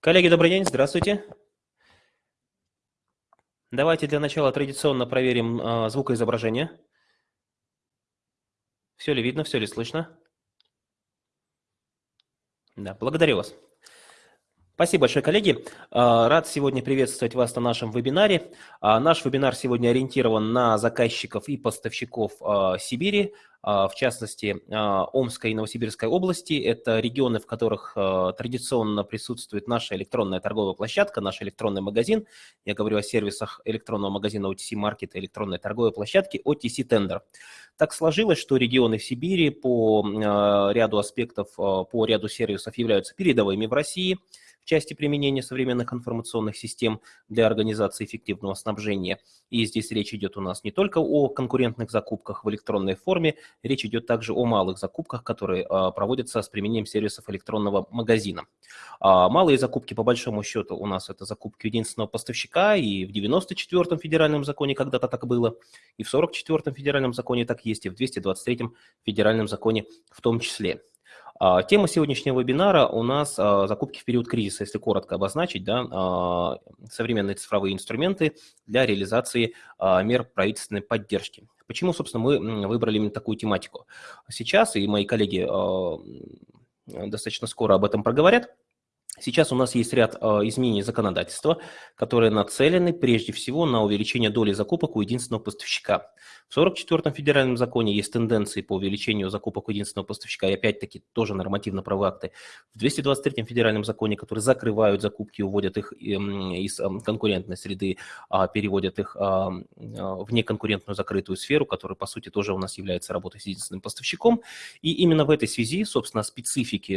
Коллеги, добрый день, здравствуйте. Давайте для начала традиционно проверим э, звукоизображение. Все ли видно, все ли слышно? Да, благодарю вас. Спасибо большое, коллеги. А, рад сегодня приветствовать вас на нашем вебинаре. А, наш вебинар сегодня ориентирован на заказчиков и поставщиков а, Сибири, в частности, Омской и Новосибирской области. Это регионы, в которых традиционно присутствует наша электронная торговая площадка, наш электронный магазин. Я говорю о сервисах электронного магазина OTC Market и электронной торговой площадки OTC Tender. Так сложилось, что регионы в Сибири по ряду аспектов, по ряду сервисов являются передовыми в России – части применения современных информационных систем для организации эффективного снабжения. И здесь речь идет у нас не только о конкурентных закупках в электронной форме, речь идет также о малых закупках, которые а, проводятся с применением сервисов электронного магазина. А, малые закупки, по большому счету, у нас это закупки единственного поставщика, и в 94-м федеральном законе когда-то так было, и в 44-м федеральном законе так есть, и в 223-м федеральном законе в том числе. А, тема сегодняшнего вебинара у нас а, закупки в период кризиса, если коротко обозначить, да, а, современные цифровые инструменты для реализации мер правительственной поддержки. Почему, собственно, мы выбрали именно такую тематику? Сейчас, и мои коллеги достаточно скоро об этом проговорят, Сейчас у нас есть ряд изменений законодательства, которые нацелены прежде всего на увеличение доли закупок у единственного поставщика. В 44-м федеральном законе есть тенденции по увеличению закупок у единственного поставщика, и опять-таки тоже нормативно-правовые акты. В 223-м федеральном законе, которые закрывают закупки, уводят их эм, из эм, конкурентной среды, а переводят их а, а, в неконкурентную закрытую сферу, которая, по сути, тоже у нас является работой с единственным поставщиком. И именно в этой связи, собственно, специфики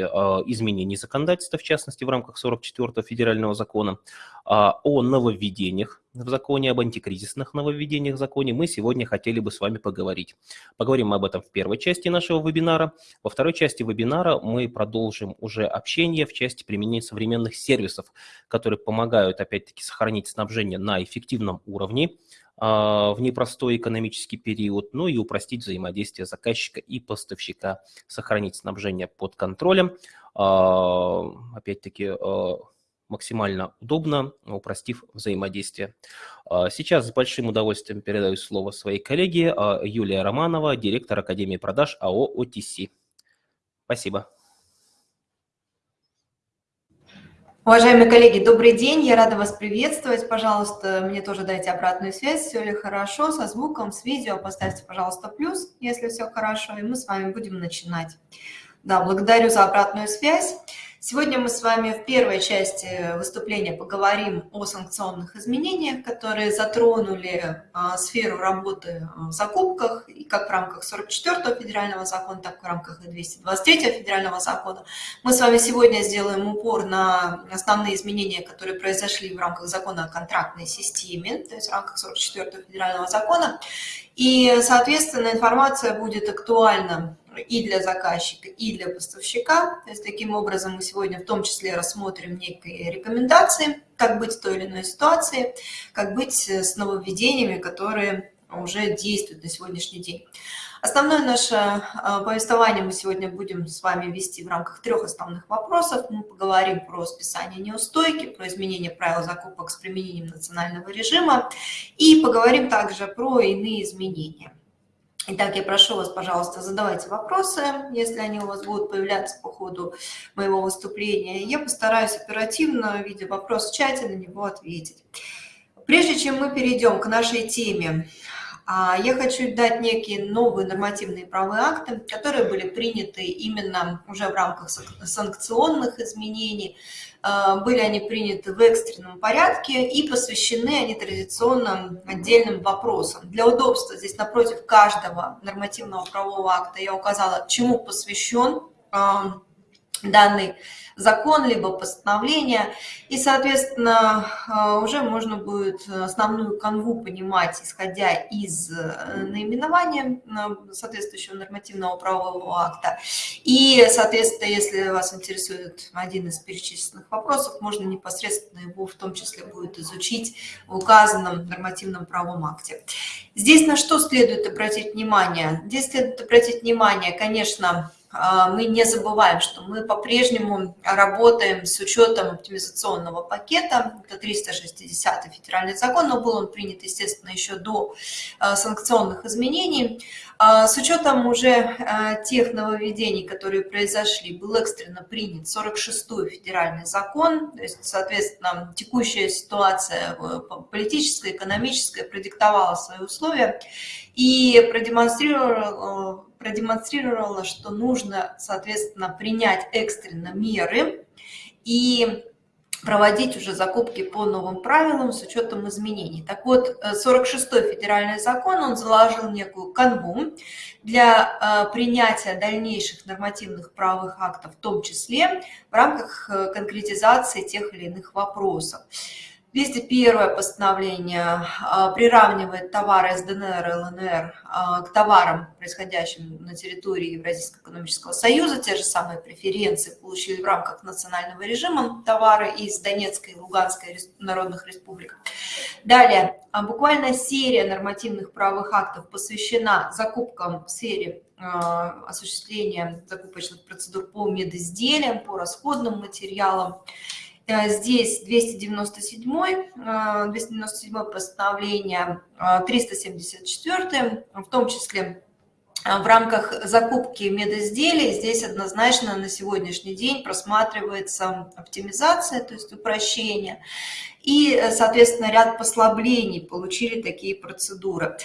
изменений законодательства, в частности, в рамках 44-го федерального закона, о нововведениях в законе, об антикризисных нововведениях в законе мы сегодня хотели бы с вами поговорить. Поговорим мы об этом в первой части нашего вебинара. Во второй части вебинара мы продолжим уже общение в части применения современных сервисов, которые помогают, опять-таки, сохранить снабжение на эффективном уровне а, в непростой экономический период, ну и упростить взаимодействие заказчика и поставщика, сохранить снабжение под контролем, а, опять-таки, а, максимально удобно, упростив взаимодействие. А, сейчас с большим удовольствием передаю слово своей коллеге а, Юлия Романова, директор Академии продаж АО «ОТС». Спасибо. Уважаемые коллеги, добрый день, я рада вас приветствовать. Пожалуйста, мне тоже дайте обратную связь, все ли хорошо, со звуком, с видео. Поставьте, пожалуйста, плюс, если все хорошо, и мы с вами будем начинать. Да, благодарю за обратную связь. Сегодня мы с вами в первой части выступления поговорим о санкционных изменениях, которые затронули а, сферу работы в закупках, и как в рамках 44-го федерального закона, так и в рамках 223-го федерального закона. Мы с вами сегодня сделаем упор на основные изменения, которые произошли в рамках закона о контрактной системе, то есть в рамках 44-го федерального закона. И, соответственно, информация будет актуальна и для заказчика, и для поставщика. То есть таким образом мы сегодня в том числе рассмотрим некие рекомендации, как быть в той или иной ситуации, как быть с нововведениями, которые уже действуют на сегодняшний день. Основное наше а, повествование мы сегодня будем с вами вести в рамках трех основных вопросов. Мы поговорим про списание неустойки, про изменение правил закупок с применением национального режима и поговорим также про иные изменения. Итак, я прошу вас, пожалуйста, задавайте вопросы, если они у вас будут появляться по ходу моего выступления. Я постараюсь оперативно, видя вопрос в чате, на него ответить. Прежде чем мы перейдем к нашей теме, а, я хочу дать некие новые нормативные правовые акты, которые были приняты именно уже в рамках санкционных изменений. А, были они приняты в экстренном порядке и посвящены они традиционным отдельным вопросам. Для удобства здесь напротив каждого нормативного правового акта я указала, чему посвящен а, данный закон, либо постановление. И, соответственно, э, уже можно будет основную канву понимать, исходя из э, наименования э, соответствующего нормативного правового акта. И, соответственно, если вас интересует один из перечисленных вопросов, можно непосредственно его в том числе будет изучить в указанном нормативном правовом акте. Здесь на что следует обратить внимание? Здесь следует обратить внимание, конечно, мы не забываем, что мы по-прежнему работаем с учетом оптимизационного пакета. Это 360 федеральный закон, но был он принят, естественно, еще до а, санкционных изменений. А, с учетом уже тех нововведений, которые произошли, был экстренно принят 46-й федеральный закон. То есть, соответственно, текущая ситуация э, политическая, экономическая продиктовала свои условия и продемонстрировала продемонстрировала, что нужно, соответственно, принять экстренно меры и проводить уже закупки по новым правилам с учетом изменений. Так вот, 46-й федеральный закон, он заложил некую канву для э, принятия дальнейших нормативных правовых актов, в том числе в рамках э, конкретизации тех или иных вопросов. 201 постановление а, приравнивает товары из ДНР и ЛНР а, к товарам, происходящим на территории Евразийского экономического союза. Те же самые преференции получили в рамках национального режима товары из Донецкой и Луганской народных республик. Далее, а, буквально серия нормативных правовых актов посвящена закупкам в сфере осуществления закупочных процедур по медизделиям, по расходным материалам. Э, здесь 297, 297 э, постановление, 374, э, в том числе в рамках закупки медизделий здесь однозначно на сегодняшний день просматривается оптимизация, то есть упрощение. И, э, соответственно, ряд послаблений получили такие процедуры.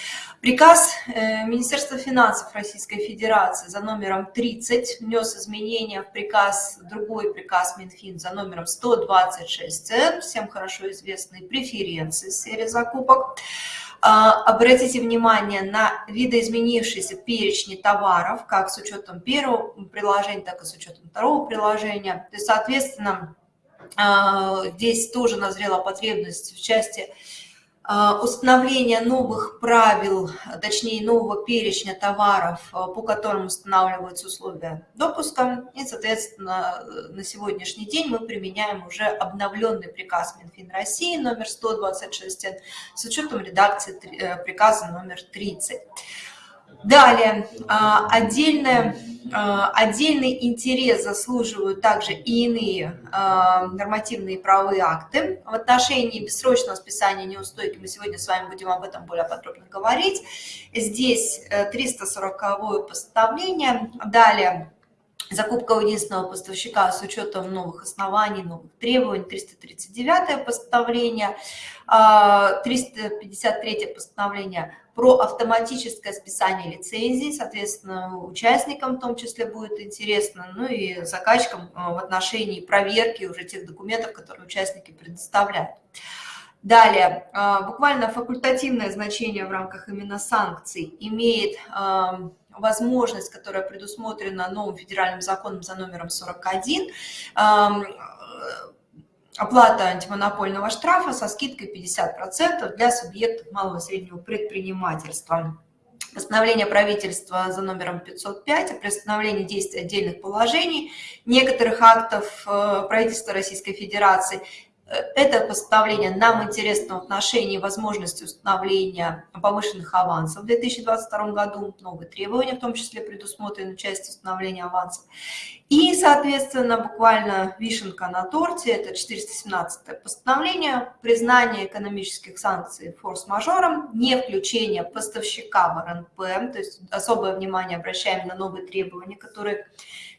Приказ э, Министерства финансов Российской Федерации за номером 30 внес изменения в приказ, другой приказ Минфин за номером 126 цен, всем хорошо известные преференции в сфере закупок. А, обратите внимание на видоизменившиеся перечни товаров, как с учетом первого приложения, так и с учетом второго приложения. То есть, соответственно, а, здесь тоже назрела потребность в части а, установления новых правил, точнее нового перечня товаров, а, по которым устанавливаются условия допуска. И, соответственно, на сегодняшний день мы применяем уже обновленный приказ Минфин России номер 126 с учетом редакции э, приказа номер 30. Далее, отдельное а, отдельный интерес заслуживают также и иные а, нормативные правовые акты. В отношении бессрочного списания неустойки мы сегодня с вами будем об этом более подробно говорить. Здесь 340 э, постановление. Далее закупка у единственного поставщика с учетом новых оснований, новых требований, 339 постановление, 353 а, постановление про автоматическое списание лицензий, соответственно, участникам в том числе будет интересно, ну и заказчикам а, в отношении проверки уже тех документов, которые участники предоставляют. Далее, а, буквально факультативное значение в рамках именно санкций имеет возможность, которая предусмотрена новым федеральным законом за номером 41, оплата антимонопольного штрафа со скидкой 50% для субъектов малого и среднего предпринимательства. Постановление правительства за номером 505 о приостановлении действия отдельных положений некоторых актов э, правительства Российской Федерации это постановление нам интересно в отношении возможности установления повышенных авансов в 2022 году. Новые требования, в том числе предусмотрены часть установления авансов. И, соответственно, буквально вишенка на торте, это 417 постановление, признание экономических санкций форс-мажором, не включение поставщика в РНП, то есть особое внимание обращаем на новые требования, которые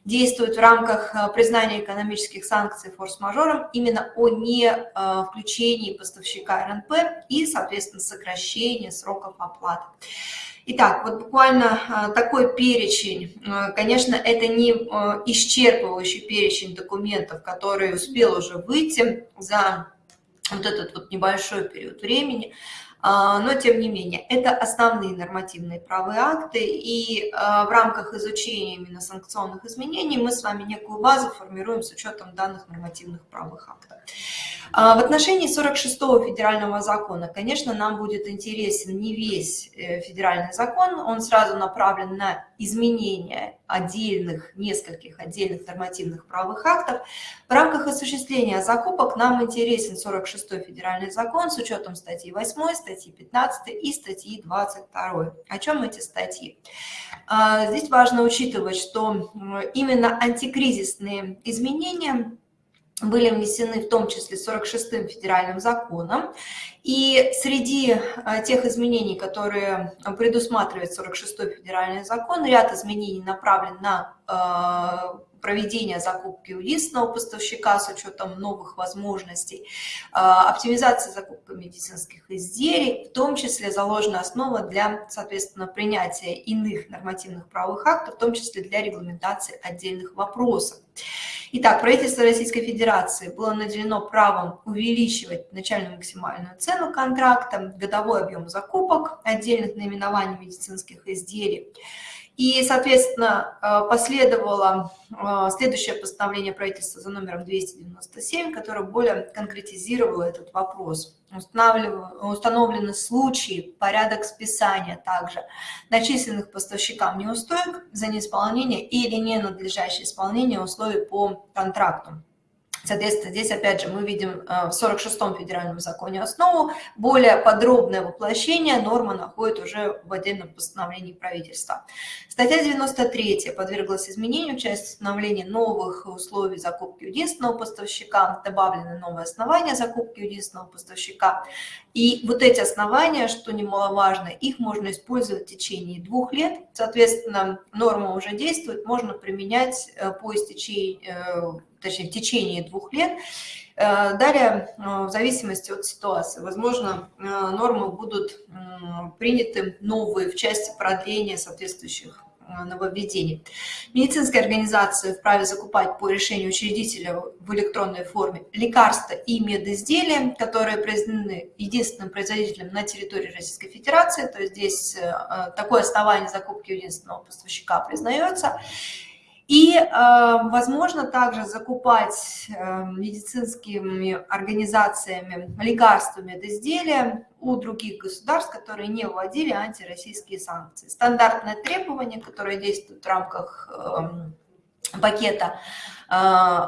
действуют в рамках э, признания экономических санкций форс-мажором именно о не э, включении поставщика РНП и, соответственно, сокращении сроков оплаты. Итак, вот буквально э, такой перечень. Конечно, это не исчерпывающий перечень документов, который успел уже выйти за вот этот вот небольшой период времени. А, но тем не менее, это основные нормативные правые акты, и а, в рамках изучения именно санкционных изменений мы с вами некую базу формируем с учетом данных нормативных правых актов. А, в отношении 46-го федерального закона, конечно, нам будет интересен не весь э, федеральный закон, он сразу направлен на изменения отдельных, нескольких отдельных нормативных правовых актов. В рамках осуществления закупок нам интересен 46-й федеральный закон с учетом статьи 8, статьи 15 и статьи 22. О чем эти статьи? А, здесь важно учитывать, что именно антикризисные изменения были внесены в том числе 46-м федеральным законом. И среди э, тех изменений, которые предусматривает 46-й федеральный закон, ряд изменений направлен на проведение закупки у единственного поставщика с учетом новых возможностей, э, оптимизация закупки медицинских изделий, в том числе заложена основа для, соответственно, принятия иных нормативных правовых актов, в том числе для регламентации отдельных вопросов. Итак, правительство Российской Федерации было наделено правом увеличивать начальную максимальную цену контракта, годовой объем закупок отдельных наименований медицинских изделий. И, соответственно, э, последовало э, следующее постановление правительства за номером 297, которое более конкретизировало этот вопрос. Установлены случаи, порядок списания также начисленных поставщикам неустоек за неисполнение или ненадлежащее исполнение условий по контракту. Соответственно, здесь опять же мы видим э, в 46-м федеральном законе основу, более подробное воплощение норма находит уже в отдельном постановлении правительства. Статья 93 подверглась изменению в части установления новых условий закупки единственного поставщика, добавлены новые основания закупки единственного поставщика. И вот эти основания, что немаловажно, их можно использовать в течение двух лет. Соответственно, норма уже действует, можно применять э, по истечении э, точнее, в течение двух лет. Э, далее, э, в зависимости от ситуации, возможно, э, нормы будут приняты новые в части продления соответствующих нововведений. Медицинские организации вправе закупать по решению учредителя в электронной форме лекарства и медизделия, которые произведены единственным производителем на территории Российской Федерации, то есть здесь такое основание закупки единственного поставщика признается. И, э, возможно, также закупать э, медицинскими организациями лекарствами от изделия у других государств, которые не вводили антироссийские санкции. Стандартное требование, которое действует в рамках эм, пакета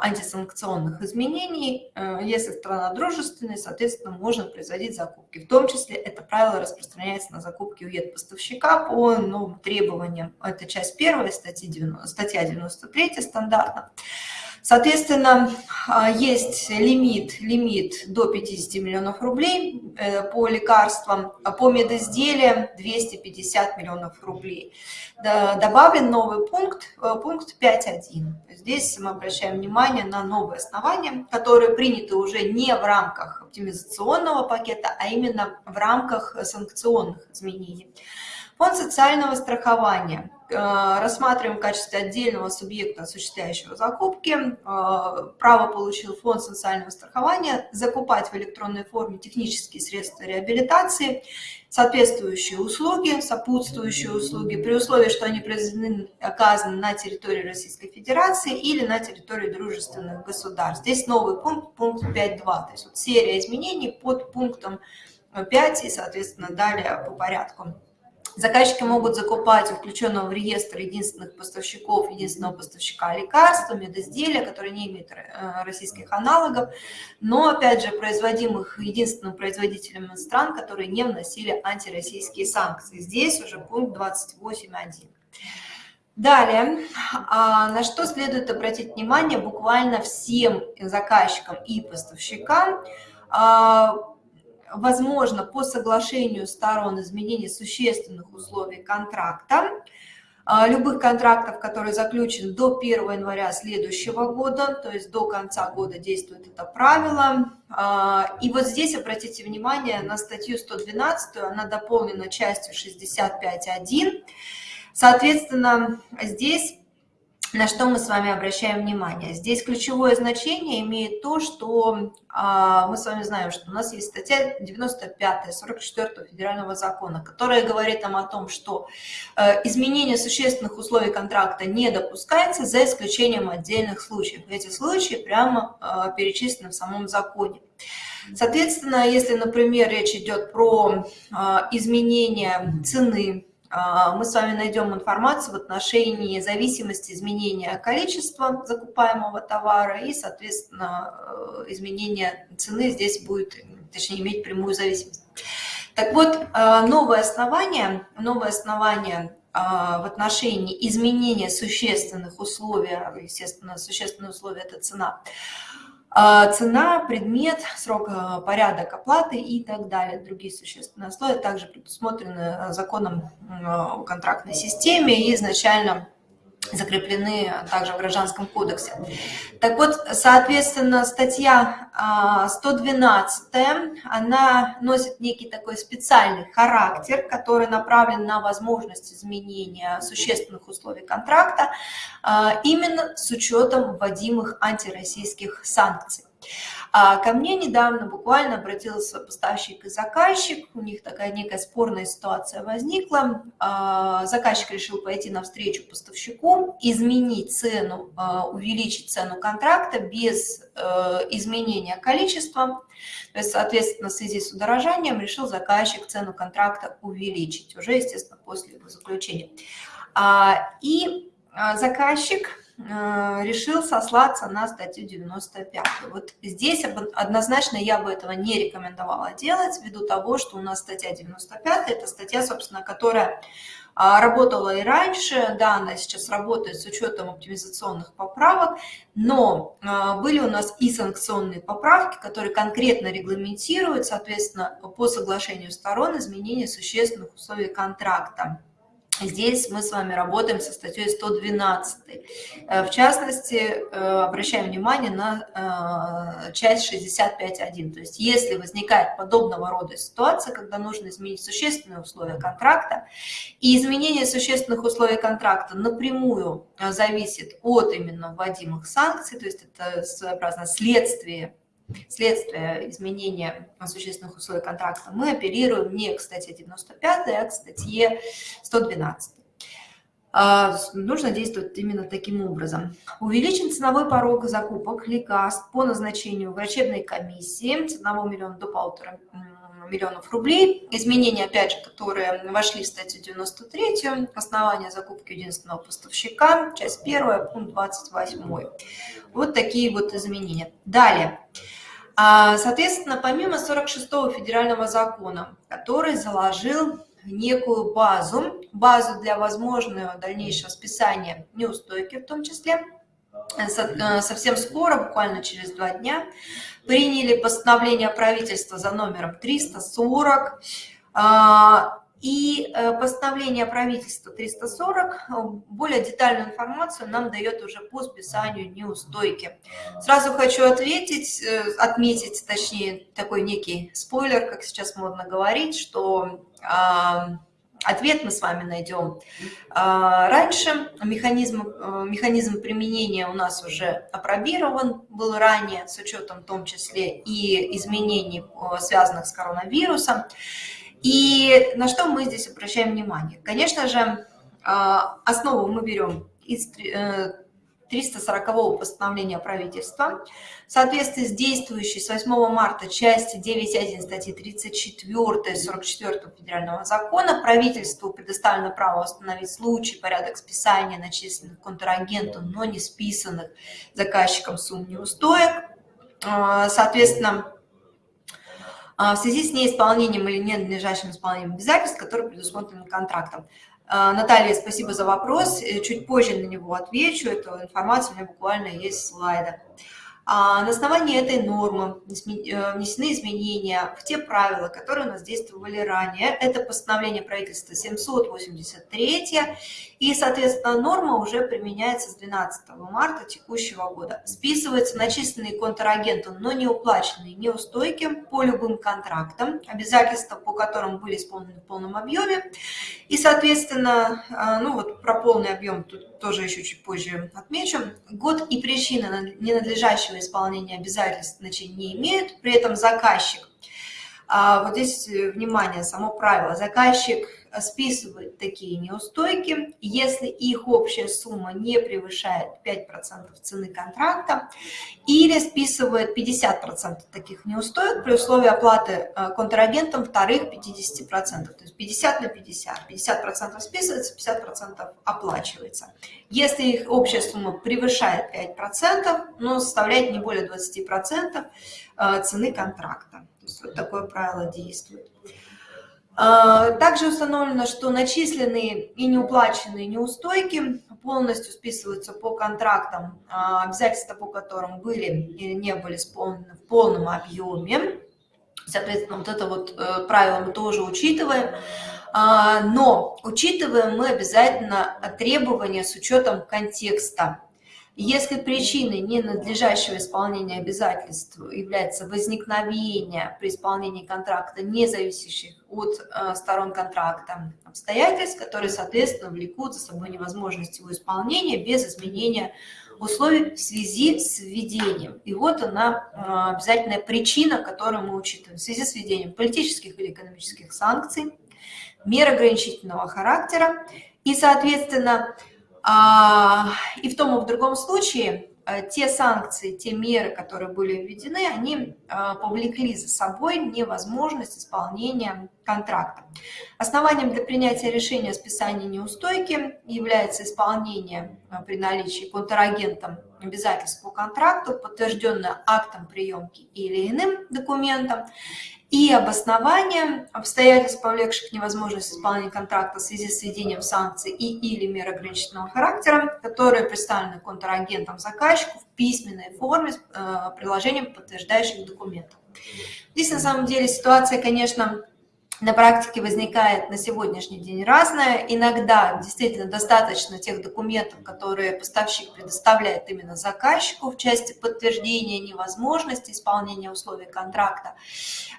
антисанкционных изменений. Э, если страна дружественная, соответственно, можно производить закупки. В том числе это правило распространяется на закупки у поставщика по новым требованиям. Это часть первая, статья 90, статья 93 стандартно. Соответственно, а, есть лимит, лимит до 50 миллионов рублей э, по лекарствам, а по медизделиям 250 миллионов рублей. Добавлен новый пункт, э, пункт 5.1. Здесь мы обращаем внимание на новые основания, которые приняты уже не в рамках оптимизационного пакета, а именно в рамках санкционных изменений. Фонд социального страхования – Э, рассматриваем в качестве отдельного субъекта, осуществляющего закупки. Э, право получил фонд социального страхования закупать в электронной форме технические средства реабилитации, соответствующие услуги, сопутствующие услуги, при условии, что они произведены, оказаны на территории Российской Федерации или на территории дружественных государств. Здесь новый пункт, пункт 5.2, то есть вот серия изменений под пунктом 5 и, соответственно, далее по порядку. Заказчики могут закупать у включенного в реестр единственных поставщиков, единственного поставщика лекарств, медизделия, которые не имеют э, российских аналогов, но, опять же, производимых единственным производителем из стран, которые не вносили антироссийские санкции. Здесь уже пункт 28.1. Далее, а, на что следует обратить внимание буквально всем заказчикам и поставщикам, а, возможно по соглашению сторон изменение существенных условий контракта, а, любых контрактов, которые заключены до 1 января следующего года, то есть до конца года действует это правило. А, и вот здесь обратите внимание на статью 112, она дополнена частью 65.1. Соответственно, здесь на что мы с вами обращаем внимание. Здесь ключевое значение имеет то, что а, мы с вами знаем, что у нас есть статья 95 44 федерального закона, которая говорит нам о том, что э, изменение существенных условий контракта не допускается за исключением отдельных случаев. Эти случаи прямо э, перечислены в самом законе. Соответственно, если, например, речь идет про э, изменение цены а, мы с вами найдем информацию в отношении зависимости изменения количества закупаемого товара и, соответственно, э, изменение цены здесь будет, точнее, иметь прямую зависимость. Так вот, э, новое основание, новое основание э, в отношении изменения существенных условий, естественно, существенные условия – это цена – а, цена, предмет, срок, а, порядок оплаты и так далее. Другие существенные условия также предусмотрены а, законом о контрактной системе и изначально закреплены также в Гражданском кодексе. Так вот, соответственно, статья 112, она носит некий такой специальный характер, который направлен на возможность изменения существенных условий контракта именно с учетом вводимых антироссийских санкций. А ко мне недавно буквально обратился поставщик и заказчик, у них такая некая спорная ситуация возникла. А, заказчик решил пойти навстречу поставщику, изменить цену, а, увеличить цену контракта без э, изменения количества. То есть, соответственно, в связи с удорожанием решил заказчик цену контракта увеличить, уже, естественно, после его заключения. И заказчик решил сослаться на статью 95. Вот здесь однозначно я бы этого не рекомендовала делать, ввиду того, что у нас статья 95, это статья, собственно, которая а, работала и раньше, да, она сейчас работает с учетом оптимизационных поправок, но а, были у нас и санкционные поправки, которые конкретно регламентируют, соответственно, по соглашению сторон изменение существенных условий контракта. Здесь мы с вами работаем со статьей 112. Э, в частности, э, обращаем внимание на э, часть 65.1. То есть если возникает подобного рода ситуация, когда нужно изменить существенные условия контракта, и изменение существенных условий контракта напрямую зависит от именно вводимых санкций, то есть это своеобразно следствие следствие изменения существенных условий контракта, мы апеллируем не к статье 95, а к статье 112. А, нужно действовать именно таким образом. Увеличен ценовой порог закупок лекарств по назначению врачебной комиссии с 1 миллиона до полутора миллионов рублей. Изменения, опять же, которые вошли в статью 93, основание закупки единственного поставщика, часть 1, пункт 28. Вот такие вот изменения. Далее. Соответственно, помимо 46-го федерального закона, который заложил некую базу, базу для возможного дальнейшего списания неустойки в том числе, э, совсем скоро, буквально через два дня, приняли постановление правительства за номером 340, и э, постановление правительства 340 э, более детальную информацию нам дает уже по списанию неустойки. Сразу хочу ответить, э, отметить, точнее, такой некий спойлер, как сейчас модно говорить, что ответ мы с вами найдем раньше. Механизм, механизм применения у нас уже опробирован был ранее, с учетом в том числе и изменений, связанных с коронавирусом. И на что мы здесь обращаем внимание? Конечно же, а, основу мы берем из 340-го э, постановления правительства. В соответствии с действующей с 8 марта части 9.1 статьи 34 44 федерального закона правительству предоставлено право установить случай, порядок списания начисленных контрагенту, но не списанных заказчиком сумм неустоек. А, соответственно, в связи с неисполнением или ненадлежащим исполнением обязательств, которые предусмотрены контрактом. А, Наталья, спасибо за вопрос. Э, чуть позже на него отвечу. Эту информацию у меня буквально есть слайда. А на основании этой нормы э, внесены изменения в те правила, которые у нас действовали ранее. Это постановление правительства 783, и, соответственно, норма уже применяется с 12 марта текущего года. Списываются начисленные контрагенту, но не уплаченные неустойки по любым контрактам, обязательства по которым были исполнены в полном объеме. И, соответственно, э, ну вот про полный объем тут тоже еще чуть позже отмечу. Год и причина ненадлежащего исполнения обязательств значения не имеют, при этом заказчик, а, вот здесь, э, внимание, само правило, заказчик списывает такие неустойки, если их общая сумма не превышает 5% цены контракта, или списывает 50% таких неустоек при условии оплаты э, контрагентом вторых 50%, то есть 50 на 50, 50% списывается, 50% оплачивается. Если их общая сумма превышает 5%, но составляет не более 20% э, цены контракта. То есть вот такое правило действует. А, также установлено, что начисленные и неуплаченные неустойки полностью списываются по контрактам, а, обязательства по которым были или не были исполнены в полном объеме. Соответственно, вот это вот э, правило мы тоже учитываем. А, но учитываем мы обязательно требования с учетом контекста. Если причиной ненадлежащего исполнения обязательств является возникновение при исполнении контракта, не зависящих от э, сторон контракта обстоятельств, которые, соответственно, влекут за собой невозможность его исполнения без изменения условий в связи с введением. И вот она э, обязательная причина, которую мы учитываем в связи с введением политических или экономических санкций, мер ограничительного характера и, соответственно, и в том и в другом случае э, те санкции, те меры, которые были введены, они э, повлекли за собой невозможность исполнения контракта. Основанием для принятия решения о списании неустойки является исполнение э, при наличии контрагентом обязательств по контракту, подтвержденное актом приемки или иным документом, и обоснование обстоятельств, повлекших невозможность исполнения контракта в связи с введением санкций и или мер ограничительного характера, которые представлены контрагентом заказчику в письменной форме с э, приложением подтверждающих документов. Здесь на самом деле ситуация, конечно, на практике возникает на сегодняшний день разное. Иногда действительно достаточно тех документов, которые поставщик предоставляет именно заказчику в части подтверждения невозможности исполнения условий контракта,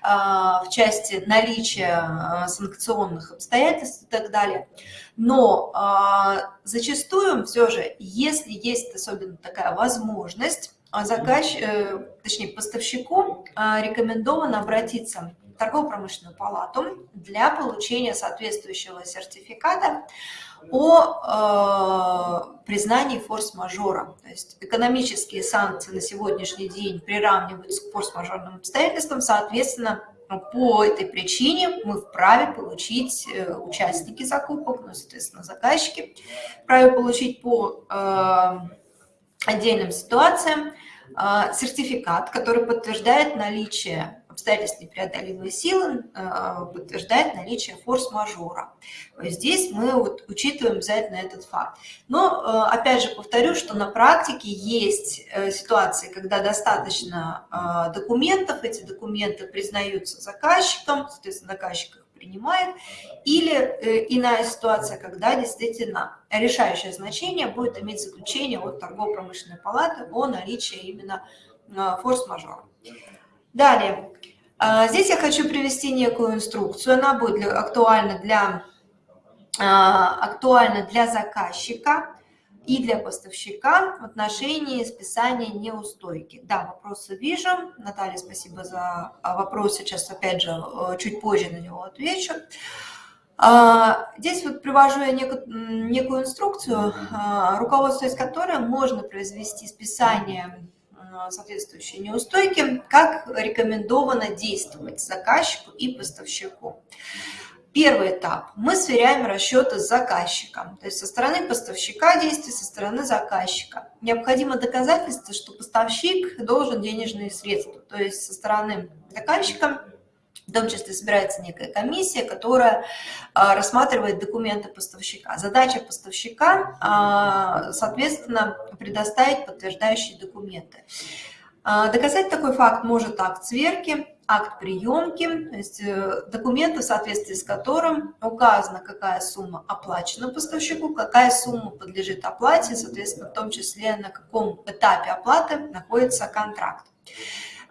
а, в части наличия а, санкционных обстоятельств и так далее. Но а, зачастую все же, если есть особенно такая возможность, заказчик, э, точнее поставщику рекомендовано обратиться торгово-промышленную палату для получения соответствующего сертификата о э, признании форс-мажора. То есть экономические санкции на сегодняшний день приравниваются к форс-мажорным обстоятельствам, соответственно, по этой причине мы вправе получить, э, участники закупок, ну, соответственно, заказчики, вправе получить по э, отдельным ситуациям э, сертификат, который подтверждает наличие обстоятельств непреодолимой силы э, подтверждает наличие форс-мажора. Здесь мы вот учитываем обязательно этот факт. Но, э, опять же, повторю, что на практике есть э, ситуации, когда достаточно документов, эти документы признаются заказчиком, соответственно, заказчик их принимает, или иная ситуация, когда действительно решающее значение будет иметь заключение от торгово-промышленной палаты о наличии именно форс-мажора. Далее, здесь я хочу привести некую инструкцию, она будет для, актуальна, для, а, актуальна для заказчика и для поставщика в отношении списания неустойки. Да, вопросы вижу. Наталья, спасибо за а, вопрос. Сейчас, опять же, э, чуть позже на него отвечу. Здесь вот привожу я некую, некую инструкцию, руководствуясь которой можно произвести списание соответствующие неустойки, как рекомендовано действовать заказчику и поставщику. Первый этап. Мы сверяем расчеты с заказчиком, то есть со стороны поставщика действий, со стороны заказчика. Необходимо доказательство, что поставщик должен денежные средства, то есть со стороны заказчика в том числе собирается некая комиссия, которая а, рассматривает документы поставщика. Задача поставщика, а, соответственно, предоставить подтверждающие документы. А, доказать такой факт может акт сверки, акт приемки, то есть э, документы, в соответствии с которым указано, какая сумма оплачена поставщику, какая сумма подлежит оплате, соответственно, в том числе на каком этапе оплаты находится контракт.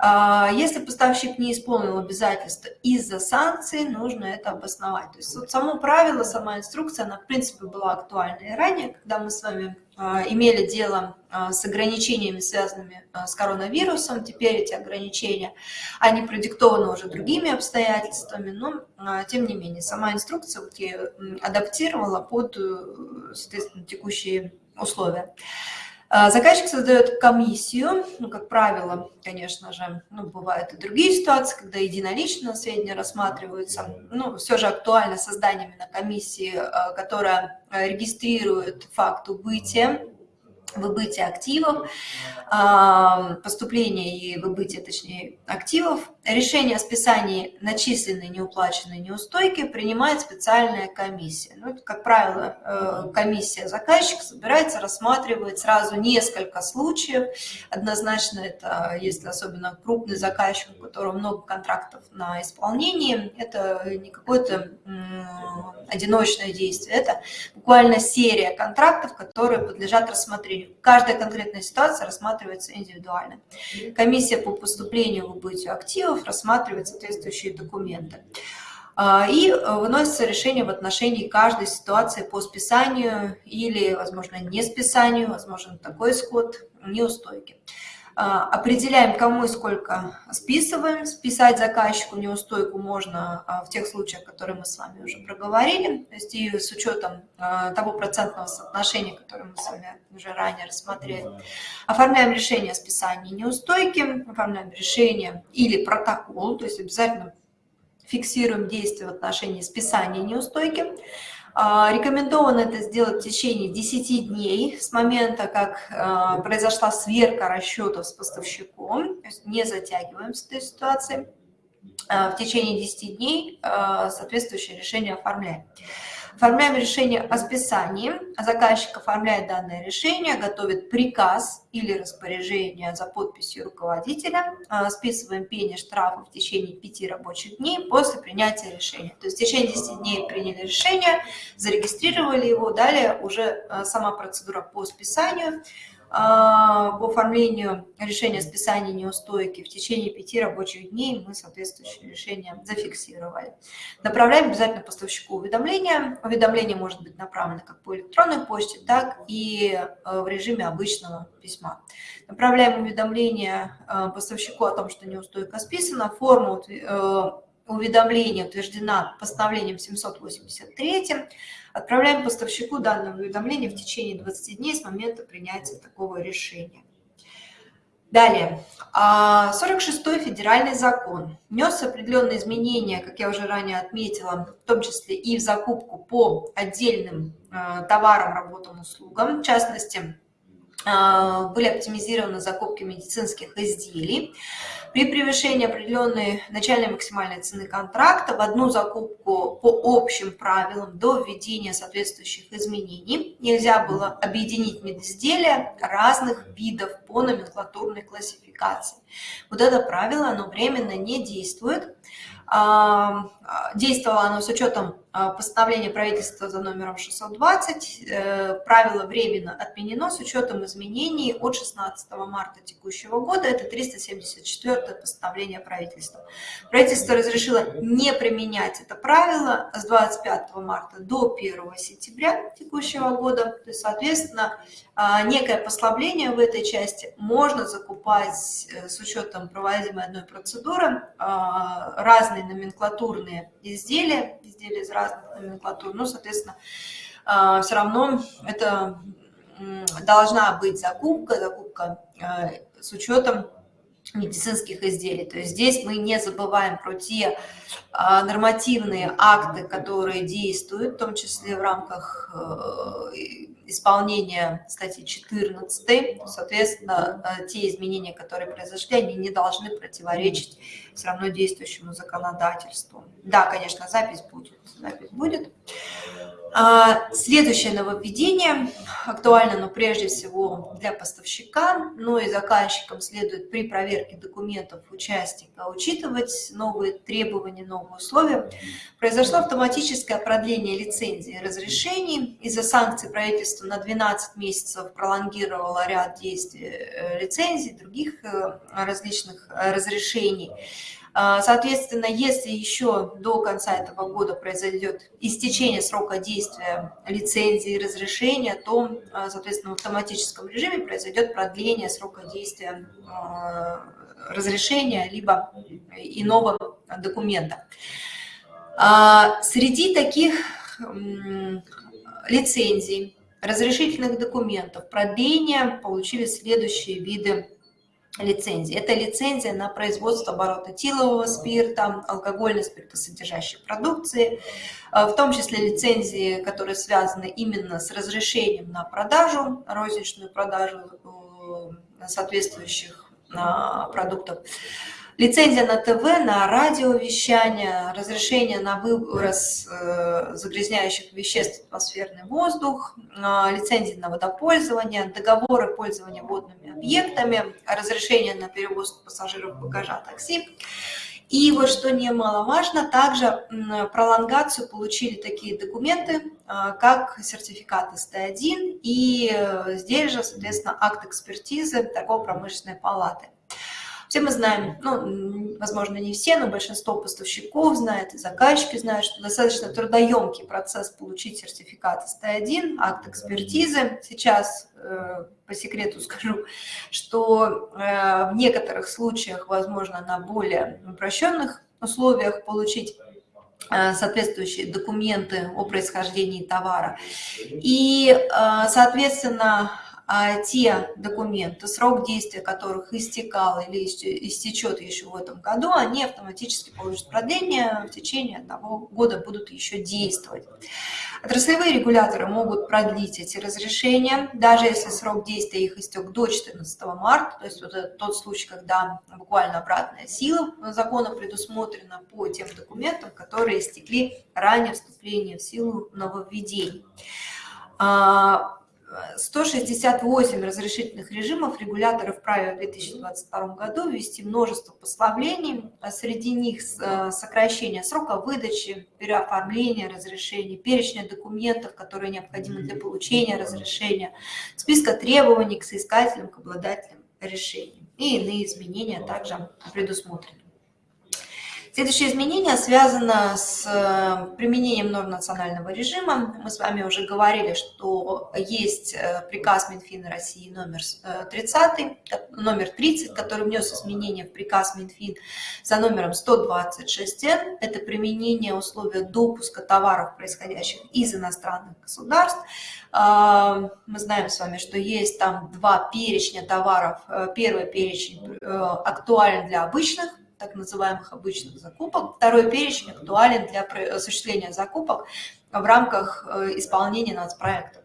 А, если поставщик не исполнил обязательства из-за санкций, нужно это обосновать. То есть вот само правило, сама инструкция, она в принципе была актуальна и ранее, когда мы с вами а, имели дело а, с ограничениями, связанными с коронавирусом. Теперь эти ограничения, они продиктованы уже другими обстоятельствами, но тем не менее сама инструкция вот адаптировала под, э, соответственно, текущие условия. А, заказчик создает комиссию, ну, как правило, конечно же, ну, бывают и другие ситуации, когда единолично сведения рассматриваются, ну, все же актуально создание именно комиссии, а, которая регистрирует факт убытия выбытие активов, поступление и выбытие, точнее, активов. Решение о списании начисленной неуплаченной неустойки принимает специальная комиссия. Ну, это, как правило, э, комиссия заказчика собирается, рассматривает сразу несколько случаев. Однозначно это, если особенно крупный заказчик, у которого много контрактов на исполнение, это не какое-то одиночное действие, это буквально серия контрактов, которые подлежат рассмотрению. Каждая конкретная ситуация рассматривается индивидуально. Комиссия по поступлению в убытию активов рассматривает соответствующие документы. А, и выносится решение в отношении каждой ситуации по списанию или, возможно, не списанию, возможно, такой исход неустойки. А, определяем, кому и сколько списываем. Списать заказчику неустойку можно а, в тех случаях, которые мы с вами уже проговорили, то есть и с учетом а, того процентного соотношения, которое мы с вами уже ранее рассмотрели. Оформляем решение о списании неустойки, оформляем решение или протокол, то есть обязательно фиксируем действия в отношении списания неустойки. А, рекомендовано это сделать в течение 10 дней с момента, как а, произошла сверка расчетов с поставщиком, то есть не затягиваем с этой ситуацией. А, в течение 10 дней соответствующее решение оформляем. Оформляем решение о списании. Заказчик оформляет данное решение, готовит приказ или распоряжение за подписью руководителя. А, списываем пени штрафа в течение 5 рабочих дней после принятия решения. То есть в течение 10 дней приняли решение, зарегистрировали его, далее уже а, сама процедура по списанию – по оформлению решения о списании неустойки в течение пяти рабочих дней мы соответствующее решение зафиксировали. Направляем обязательно поставщику уведомления. Уведомление может быть направлено как по электронной почте, так и э, в режиме обычного письма. Направляем уведомление э, поставщику о том, что неустойка списана. Форму э, уведомления утверждена постановлением 783 Отправляем поставщику данное уведомление в течение 20 дней с момента принятия такого решения. Далее, 46-й а, федеральный закон внес определенные изменения, как я уже ранее отметила, в том числе и в закупку по отдельным а, товарам, работам, услугам. В частности, а, были оптимизированы закупки медицинских изделий. При превышении определенной начальной максимальной цены контракта в одну закупку по общим правилам до введения соответствующих изменений нельзя было объединить медизделия разных видов по номенклатурной классификации. Вот это правило, оно временно не действует. Действовало оно с учетом а, постановления правительства за номером 620. Э, правило временно отменено с учетом изменений от 16 марта текущего года. Это 374 постановление правительства. Правительство разрешило не применять это правило с 25 марта до 1 сентября текущего года. То есть, соответственно, а, некое послабление в этой части можно закупать э, с учетом проводимой одной процедуры а, разные номенклатурные изделия, изделия из разных номенклатур. Ну, соответственно, а, все равно это должна быть закупка, закупка с учетом медицинских изделий. То есть здесь мы не забываем про те а, нормативные акты, которые действуют, в том числе в рамках э, исполнения статьи 14. Соответственно, э, те изменения, которые произошли, они не должны противоречить все равно действующему законодательству. Да, конечно, запись будет. Запись будет. А, следующее нововведение актуально, но прежде всего для поставщика, но и заказчикам следует при проверке документов участника учитывать новые требования, новые условия. Произошло автоматическое продление лицензии и разрешений из-за санкций правительство на 12 месяцев пролонгировало ряд действий лицензий, других различных разрешений. А, соответственно, если еще до конца этого года произойдет истечение срока действия лицензии и разрешения, то, соответственно, в автоматическом режиме произойдет продление срока действия разрешения либо иного документа. Среди таких лицензий, разрешительных документов, продления получили следующие виды лицензии. Это лицензия на производство оборота тилового спирта, алкогольной спиртосодержащей продукции, э, в том числе лицензии, которые связаны именно с разрешением на продажу, розничную продажу э, соответствующих продуктов. Лицензия на ТВ, на радиовещание, разрешение на выброс э, загрязняющих веществ в атмосферный воздух, э, лицензии на водопользование, договоры пользования водными объектами, разрешение на перевоз пассажиров багажа такси. И вот что немаловажно, также пролонгацию получили такие документы, э, как сертификат СТ1 и здесь же, соответственно, акт экспертизы торгово-промышленной палаты. Все мы знаем, ну, возможно, не все, но большинство поставщиков знает, и заказчики знают, что достаточно трудоемкий процесс получить сертификат СТ1, акт экспертизы. Сейчас э, по секрету скажу, что э, в некоторых случаях возможно на более упрощенных условиях получить э, соответствующие документы о происхождении товара. И, соответственно, те документы, срок действия которых истекал или истечет еще в этом году, они автоматически получат продление, в течение одного года будут еще действовать. Отраслевые регуляторы могут продлить эти разрешения, даже если срок действия их истек до 14 марта, то есть вот это тот случай, когда буквально обратная сила закона предусмотрена по тем документам, которые истекли ранее вступления в силу нововведений. А, 168 разрешительных режимов регуляторы вправе в 2022 году ввести множество послаблений, а среди них э, сокращение срока выдачи, переоформления разрешений, перечня документов, которые необходимы для получения разрешения, списка требований к соискателям, к обладателям решений и иные изменения также предусмотрены. Следующее изменение связано с э, применением норм национального режима. Мы с вами уже говорили, что есть э, приказ Минфина России номер 30, э, номер 30, который внес изменения в приказ Минфин за номером 126Н. Это применение условия допуска товаров, происходящих из иностранных государств. Мы знаем с вами, что есть там два перечня товаров. Первый перечень актуален для обычных так называемых обычных закупок. Второй перечень актуален для осуществления закупок в рамках э, исполнения нацпроектов.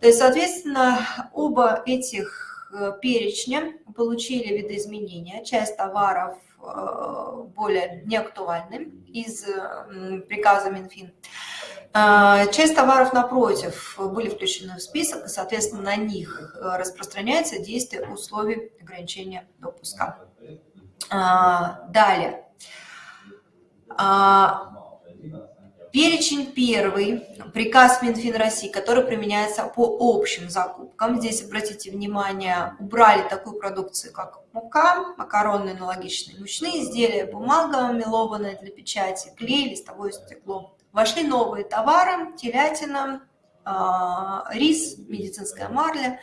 То есть, соответственно, оба этих э, перечня получили видоизменения. Часть товаров э, более неактуальны из приказа Минфин. Часть товаров, напротив, были включены в список, и, соответственно, на них распространяется действие условий ограничения допуска. А, далее. А, перечень первый, приказ Минфин России, который применяется по общим закупкам. Здесь, обратите внимание, убрали такую продукцию, как мука, макаронные аналогичные мучные изделия, бумага мелованная для печати, клей, листовое стекло. Вошли новые товары, телятина, а, рис, медицинская марля,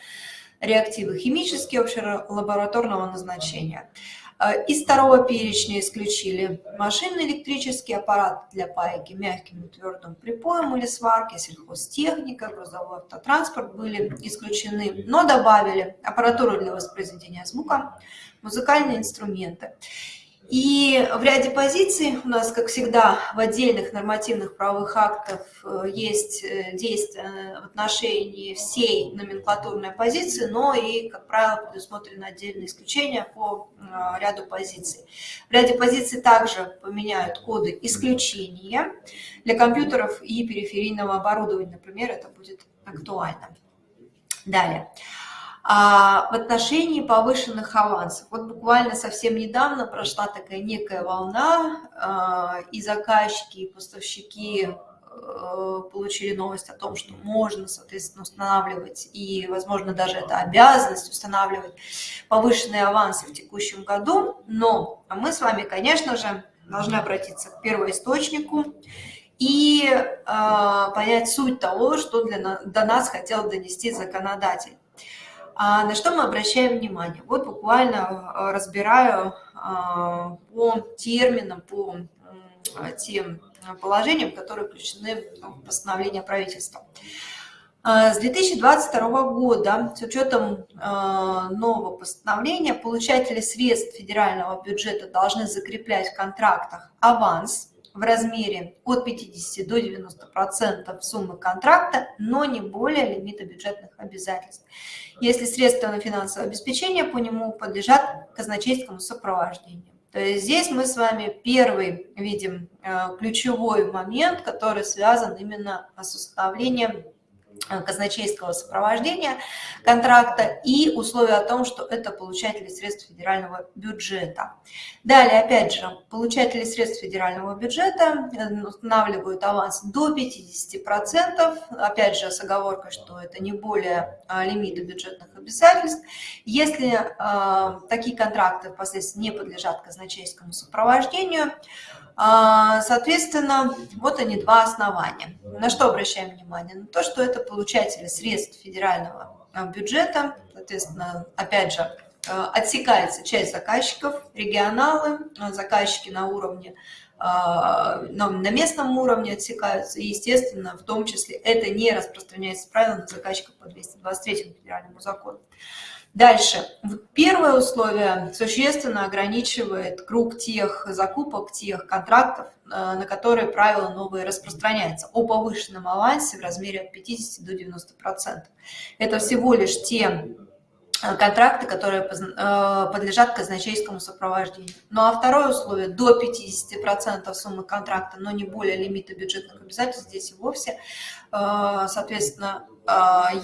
реактивы химические, общелабораторного назначения. А, из второго перечня исключили машинный электрический аппарат для пайки мягким и твердым припоем или сварки, сельхозтехника, грузовой автотранспорт были исключены, но добавили аппаратуру для воспроизведения звука, музыкальные инструменты. И в ряде позиций у нас, как всегда, в отдельных нормативных правовых актах э, есть э, действия в отношении всей номенклатурной позиции, но и, как правило, предусмотрены отдельные исключения по э, ряду позиций. В ряде позиций также поменяют коды исключения для компьютеров и периферийного оборудования, например, это будет актуально. Далее. А в отношении повышенных авансов, вот буквально совсем недавно прошла такая некая волна, а, и заказчики, и поставщики получили новость о том, что можно, соответственно, устанавливать, и, возможно, даже это обязанность устанавливать повышенные авансы в текущем году. Но мы с вами, конечно же, должны обратиться к первоисточнику и э, понять суть того, что для, до нас хотел донести законодатель. А на что мы обращаем внимание? Вот буквально разбираю а, по терминам, по тем положениям, которые включены в постановление правительства. С 2022 года, с учетом нового постановления, получатели средств федерального бюджета должны закреплять в контрактах аванс в размере от 50 до 90% суммы контракта, но не более лимита бюджетных обязательств, если средства на финансовое обеспечение по нему подлежат казначейскому сопровождению. То есть здесь мы с вами первый видим э, ключевой момент, который связан именно с установлением Э, казначейского сопровождения контракта и условия о том, что это получатели средств федерального бюджета. Далее, опять же, получатели средств федерального бюджета э, устанавливают аванс до 50%, опять же, с оговоркой, что это не более э, лимита бюджетных обязательств. Если э, такие контракты впоследствии не подлежат казначейскому сопровождению, соответственно, вот они два основания. На что обращаем внимание? На то, что это получатели средств федерального а, бюджета, соответственно, опять же, а, отсекается часть заказчиков, регионалы, заказчики на уровне на местном уровне отсекаются, и, естественно, в том числе это не распространяется правило на заказчиков по 223 федеральному закону. Дальше. Первое условие существенно ограничивает круг тех закупок, тех контрактов, э, на которые правила новые распространяются о повышенном авансе в размере от 50 до 90%. Это всего лишь те э, контракты, которые э, подлежат казначейскому сопровождению. Ну а второе условие – до 50% суммы контракта, но не более лимита бюджетных обязательств, здесь и вовсе, соответственно,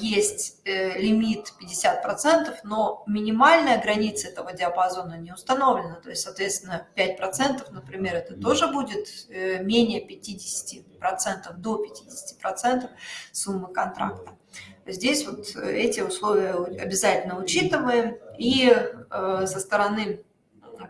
есть э, лимит 50%, но минимальная граница этого диапазона не установлена. То есть, соответственно, 5%, например, это тоже будет э, менее 50%, до 50% суммы контракта. Здесь вот эти условия обязательно учитываем. И э, со стороны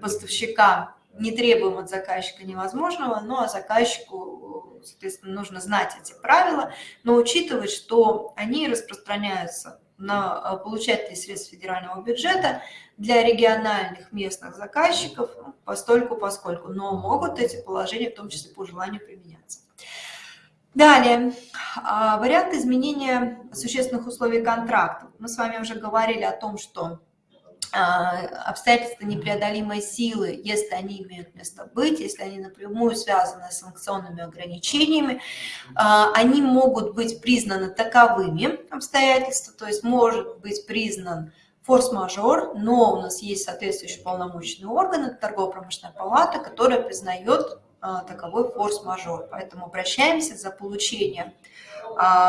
поставщика не требуем от заказчика невозможного, но заказчику, соответственно, нужно знать эти правила, но учитывать, что они распространяются на э, получателей средств федерального бюджета для региональных местных заказчиков ну, постольку поскольку, но могут эти положения в том числе по желанию применяться. Далее, а, вариант изменения существенных условий контрактов. Мы с вами уже говорили о том, что а, обстоятельства непреодолимой силы, если они имеют место быть, если они напрямую связаны с санкционными ограничениями, а, они могут быть признаны таковыми обстоятельства, то есть может быть признан форс-мажор, но у нас есть соответствующий полномочный орган, это торгово-промышленная палата, которая признает а, таковой форс-мажор. Поэтому обращаемся за получением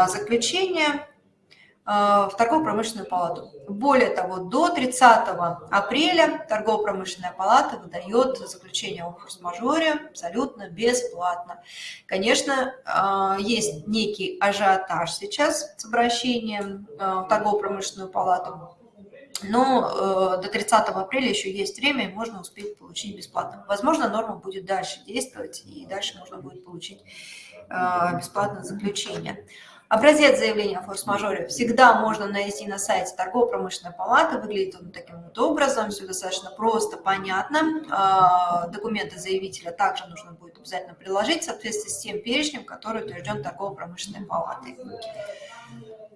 заключения в торгово-промышленную палату. Более того, до 30 апреля торгово-промышленная палата выдает заключение о форс-мажоре абсолютно бесплатно. Конечно, а, есть некий ажиотаж сейчас с обращением а, в торгово-промышленную палату, но э, до 30 апреля еще есть время, и можно успеть получить бесплатно. Возможно, норма будет дальше действовать, и дальше можно будет получить э, бесплатное заключение. Образец заявления о форс-мажоре всегда можно найти на сайте торгово-промышленной палаты. Выглядит он таким вот образом, все достаточно просто, понятно. А, документы заявителя также нужно будет обязательно приложить в соответствии с тем перечнем, который утвержден торгово-промышленной палатой.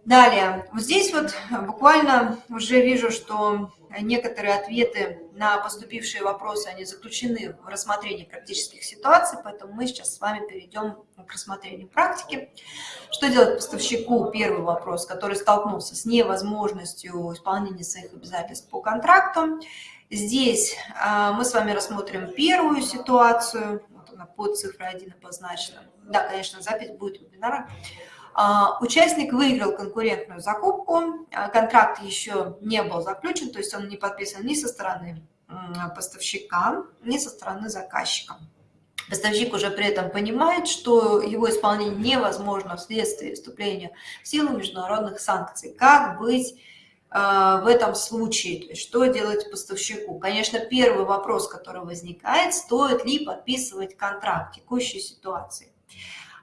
Далее, вот здесь вот буквально уже вижу, что некоторые ответы на поступившие вопросы, они заключены в рассмотрении практических ситуаций, поэтому мы сейчас с вами перейдем к рассмотрению практики. Что делать поставщику? Первый вопрос, который столкнулся с невозможностью исполнения своих обязательств по контракту. Здесь а, мы с вами рассмотрим первую ситуацию, вот она под цифрой 1 обозначена. Да, конечно, запись будет вебинара. А, участник выиграл конкурентную закупку, а, контракт еще не был заключен, то есть он не подписан ни со стороны поставщика, ни со стороны заказчика. Поставщик уже при этом понимает, что его исполнение невозможно вследствие вступления в силу международных санкций. Как быть э, в этом случае? То есть что делать поставщику? Конечно, первый вопрос, который возникает, стоит ли подписывать контракт в текущей ситуации.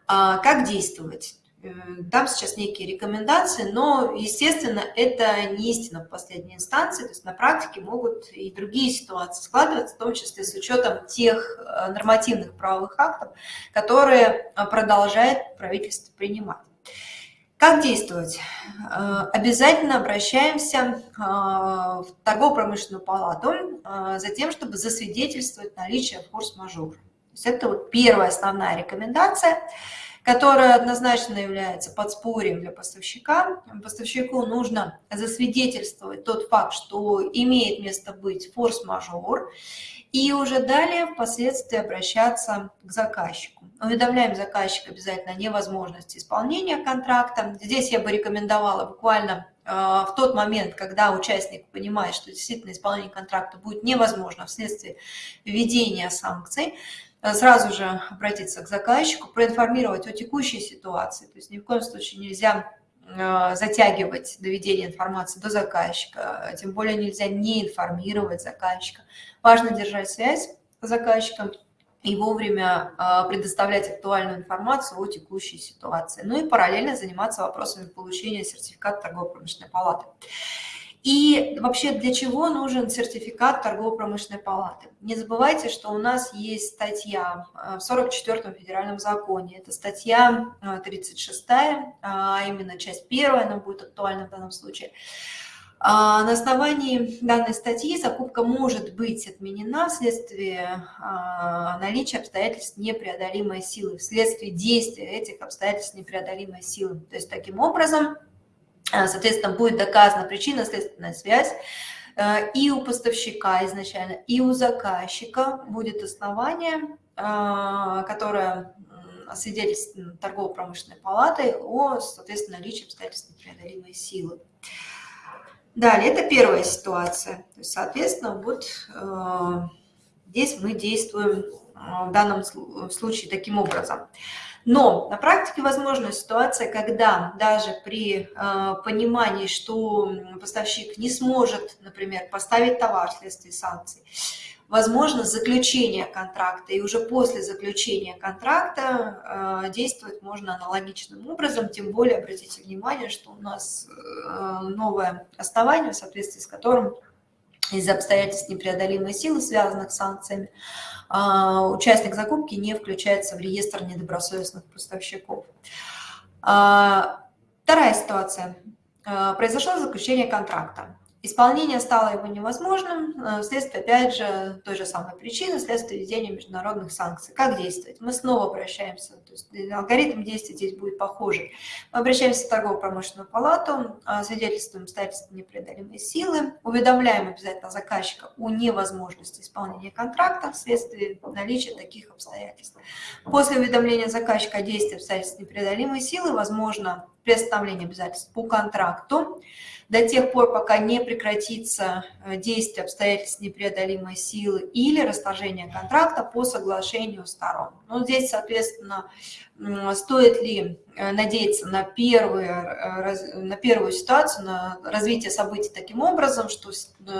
А, как действовать? Дам сейчас некие рекомендации, но, естественно, это не истина в последней инстанции, то есть на практике могут и другие ситуации складываться, в том числе с учетом тех э, нормативных правовых актов, которые э, продолжает правительство принимать. Как действовать? Э, обязательно обращаемся в торгово-промышленную палату за тем, чтобы засвидетельствовать наличие форс-мажора. Это вот первая основная рекомендация – которая однозначно является подспорьем для поставщика. Поставщику нужно засвидетельствовать тот факт, что имеет место быть форс-мажор, и уже далее впоследствии обращаться к заказчику. Уведомляем заказчика обязательно о невозможности исполнения контракта. Здесь я бы рекомендовала буквально э, в тот момент, когда участник понимает, что действительно исполнение контракта будет невозможно вследствие введения санкций, сразу же обратиться к заказчику, проинформировать о текущей ситуации. То есть ни в коем случае нельзя э, затягивать доведение информации до заказчика, тем более нельзя не информировать заказчика. Важно держать связь с заказчиком и вовремя э, предоставлять актуальную информацию о текущей ситуации. Ну и параллельно заниматься вопросами получения сертификата торгово-промышленной палаты. И вообще для чего нужен сертификат торгово-промышленной палаты? Не забывайте, что у нас есть статья э, в 44-м федеральном законе. Это статья 36, э, а именно часть первая, она будет актуальна в данном случае. А на основании данной статьи закупка может быть отменена вследствие а, наличия обстоятельств непреодолимой силы, вследствие действия этих обстоятельств непреодолимой силы. То есть таким образом соответственно, будет доказана причинно-следственная связь, э, и у поставщика изначально, и у заказчика будет основание, а, которое свидетельствовано торгово-промышленной палатой о, соответственно, наличии обстоятельств непреодолимой силы. Далее, это первая ситуация. То есть, соответственно, вот э, здесь мы действуем э, в данном случае таким образом. Но на практике возможна ситуация, когда даже при э, понимании, что поставщик не сможет, например, поставить товар вследствие санкций, возможно заключение контракта, и уже после заключения контракта э, действовать можно аналогичным образом, тем более обратите внимание, что у нас э, новое основание, в соответствии с которым из-за обстоятельств непреодолимой силы, связанных с санкциями, участник закупки не включается в реестр недобросовестных поставщиков. А, вторая ситуация. А, произошло заключение контракта. Исполнение стало его невозможным э, вследствие, опять же, той же самой причины, вследствие введения международных санкций. Как действовать? Мы снова обращаемся, то есть э, алгоритм действий здесь будет похожий. Мы обращаемся в торгово-промышленную палату, а, свидетельствуем обстоятельства непреодолимой силы, уведомляем обязательно заказчика о невозможности исполнения контракта вследствие наличия таких обстоятельств. После уведомления заказчика о действии обстоятельств непреодолимой силы возможно приостановление обязательств по контракту, до тех пор, пока не прекратится э, действие обстоятельств непреодолимой силы или расторжение контракта по соглашению сторон. Ну, здесь, соответственно, стоит ли э, надеяться на, первые, э, на первую ситуацию, на развитие событий таким образом, что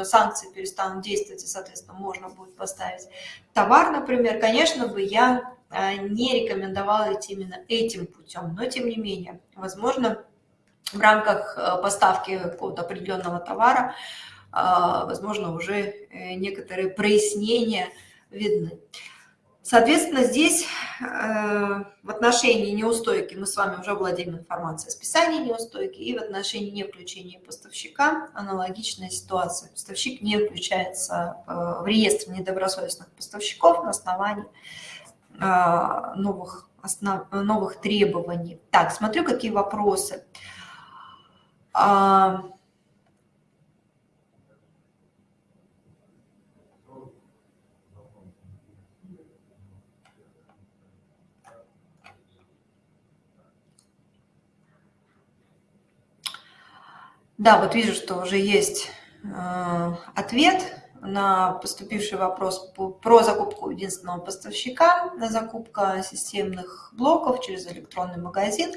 санкции перестанут действовать, и, соответственно, можно будет поставить товар, например, конечно бы я не рекомендовала идти именно этим путем, но тем не менее, возможно, в рамках э, поставки какого-то определенного товара, э, возможно, уже э, некоторые прояснения видны. Соответственно, здесь в отношении неустойки мы с вами уже владеем информацией о списании неустойки, и в отношении не включения поставщика аналогичная ситуация. Поставщик не включается в реестр недобросовестных поставщиков на основании новых, основ, новых требований. Так, смотрю, какие вопросы. А... Да, вот вижу, что уже есть э, ответ на поступивший вопрос про закупку единственного поставщика, на закупка системных блоков через электронный магазин.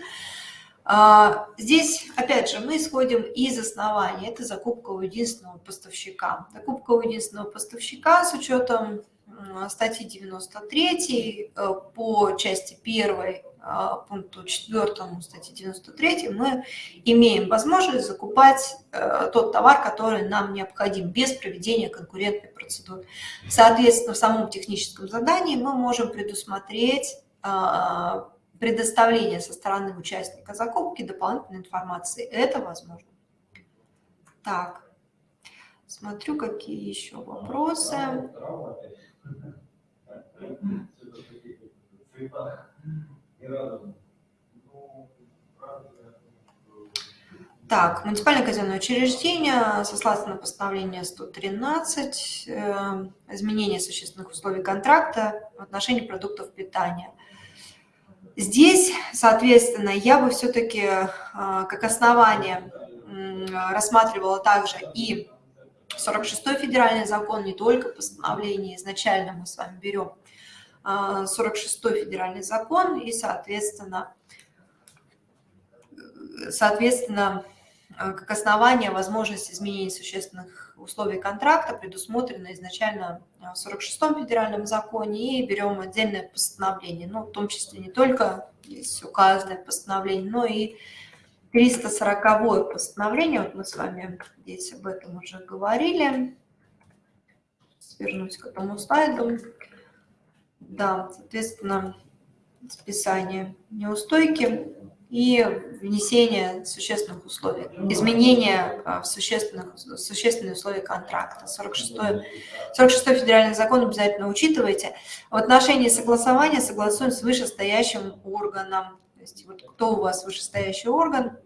А, здесь, опять же, мы исходим из основания. Это закупка у единственного поставщика. Закупка у единственного поставщика с учетом статьи 93 э, по части 1 а, пункту 4 статьи 93 мы имеем возможность закупать э, тот товар, который нам необходим без проведения конкурентной процедуры. Соответственно, в самом техническом задании мы можем предусмотреть а, предоставление со стороны участника закупки дополнительной информации. Это возможно. Так, смотрю, какие еще вопросы. Так, муниципальное казенное учреждение, сослаться на постановление 113, э, изменение существенных условий контракта в отношении продуктов питания. Здесь, соответственно, я бы все-таки э, как основание рассматривала также и 46-й федеральный закон, не только постановление изначально мы с вами берем 46-й а, федеральный закон и, соответственно, соответственно, а, как основание возможность изменения существенных условий контракта предусмотрено изначально в 46-м федеральном законе и берем отдельное постановление, ну, в том числе не только здесь указанное постановление, но и 340 постановление, вот мы с вами здесь об этом уже говорили. Свернусь к этому слайду. Да, соответственно, списание неустойки и внесение существенных условий, изменения а, в существенных, существенные условия контракта. 46, 46 федеральный закон обязательно учитывайте. В отношении согласования согласуем с вышестоящим органом. То есть вот кто у вас вышестоящий орган,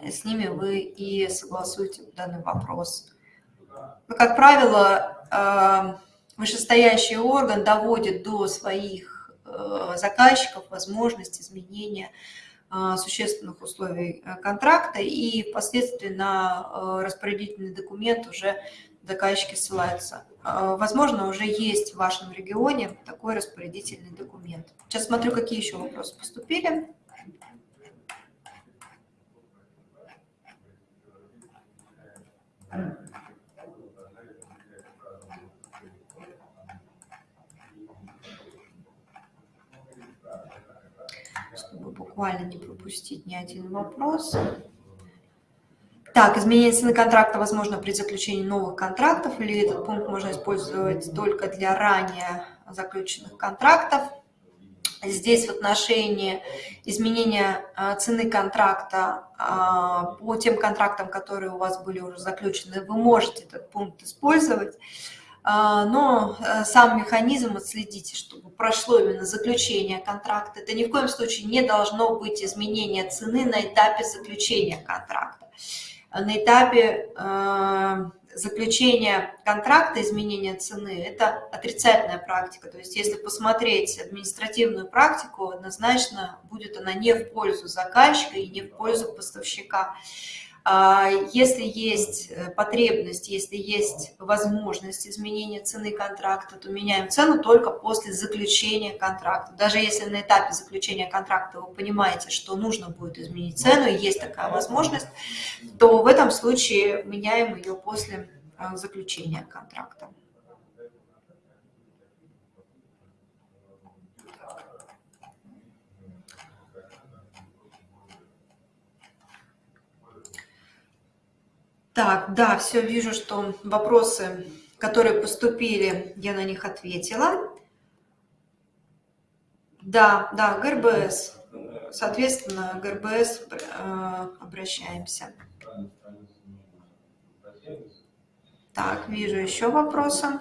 с ними вы и согласуете данный вопрос. Но, как правило, а, вышестоящий орган доводит до своих э, заказчиков возможность изменения э, существенных условий э, контракта, и впоследствии на распорядительный документ уже заказчики ссылаются. Возможно, уже есть в вашем регионе такой распорядительный документ. Сейчас смотрю, какие еще вопросы поступили. Thank you. Буквально не пропустить ни один вопрос. Так, изменение цены контракта возможно при заключении новых контрактов или этот пункт можно использовать только для ранее заключенных контрактов. Здесь в отношении изменения а, цены контракта а, по тем контрактам, которые у вас были уже заключены, вы можете этот пункт использовать. А, но э, сам механизм отследите, чтобы прошло именно заключение контракта. Это ни в коем случае не должно быть изменение цены на этапе заключения контракта. На этапе э, заключения контракта, изменения цены, это отрицательная практика. То есть если посмотреть административную практику, однозначно будет она не в пользу заказчика и не в пользу поставщика. А, если есть э, потребность, если есть возможность изменения цены контракта, то меняем цену только после заключения контракта. Даже если на этапе заключения контракта вы понимаете, что нужно будет изменить цену, и есть такая возможность, то в этом случае меняем ее после э, заключения контракта. Так, да, все, вижу, что вопросы, которые поступили, я на них ответила. Да, да, ГРБС. Соответственно, ГРБС э, обращаемся. Так, вижу еще вопросы.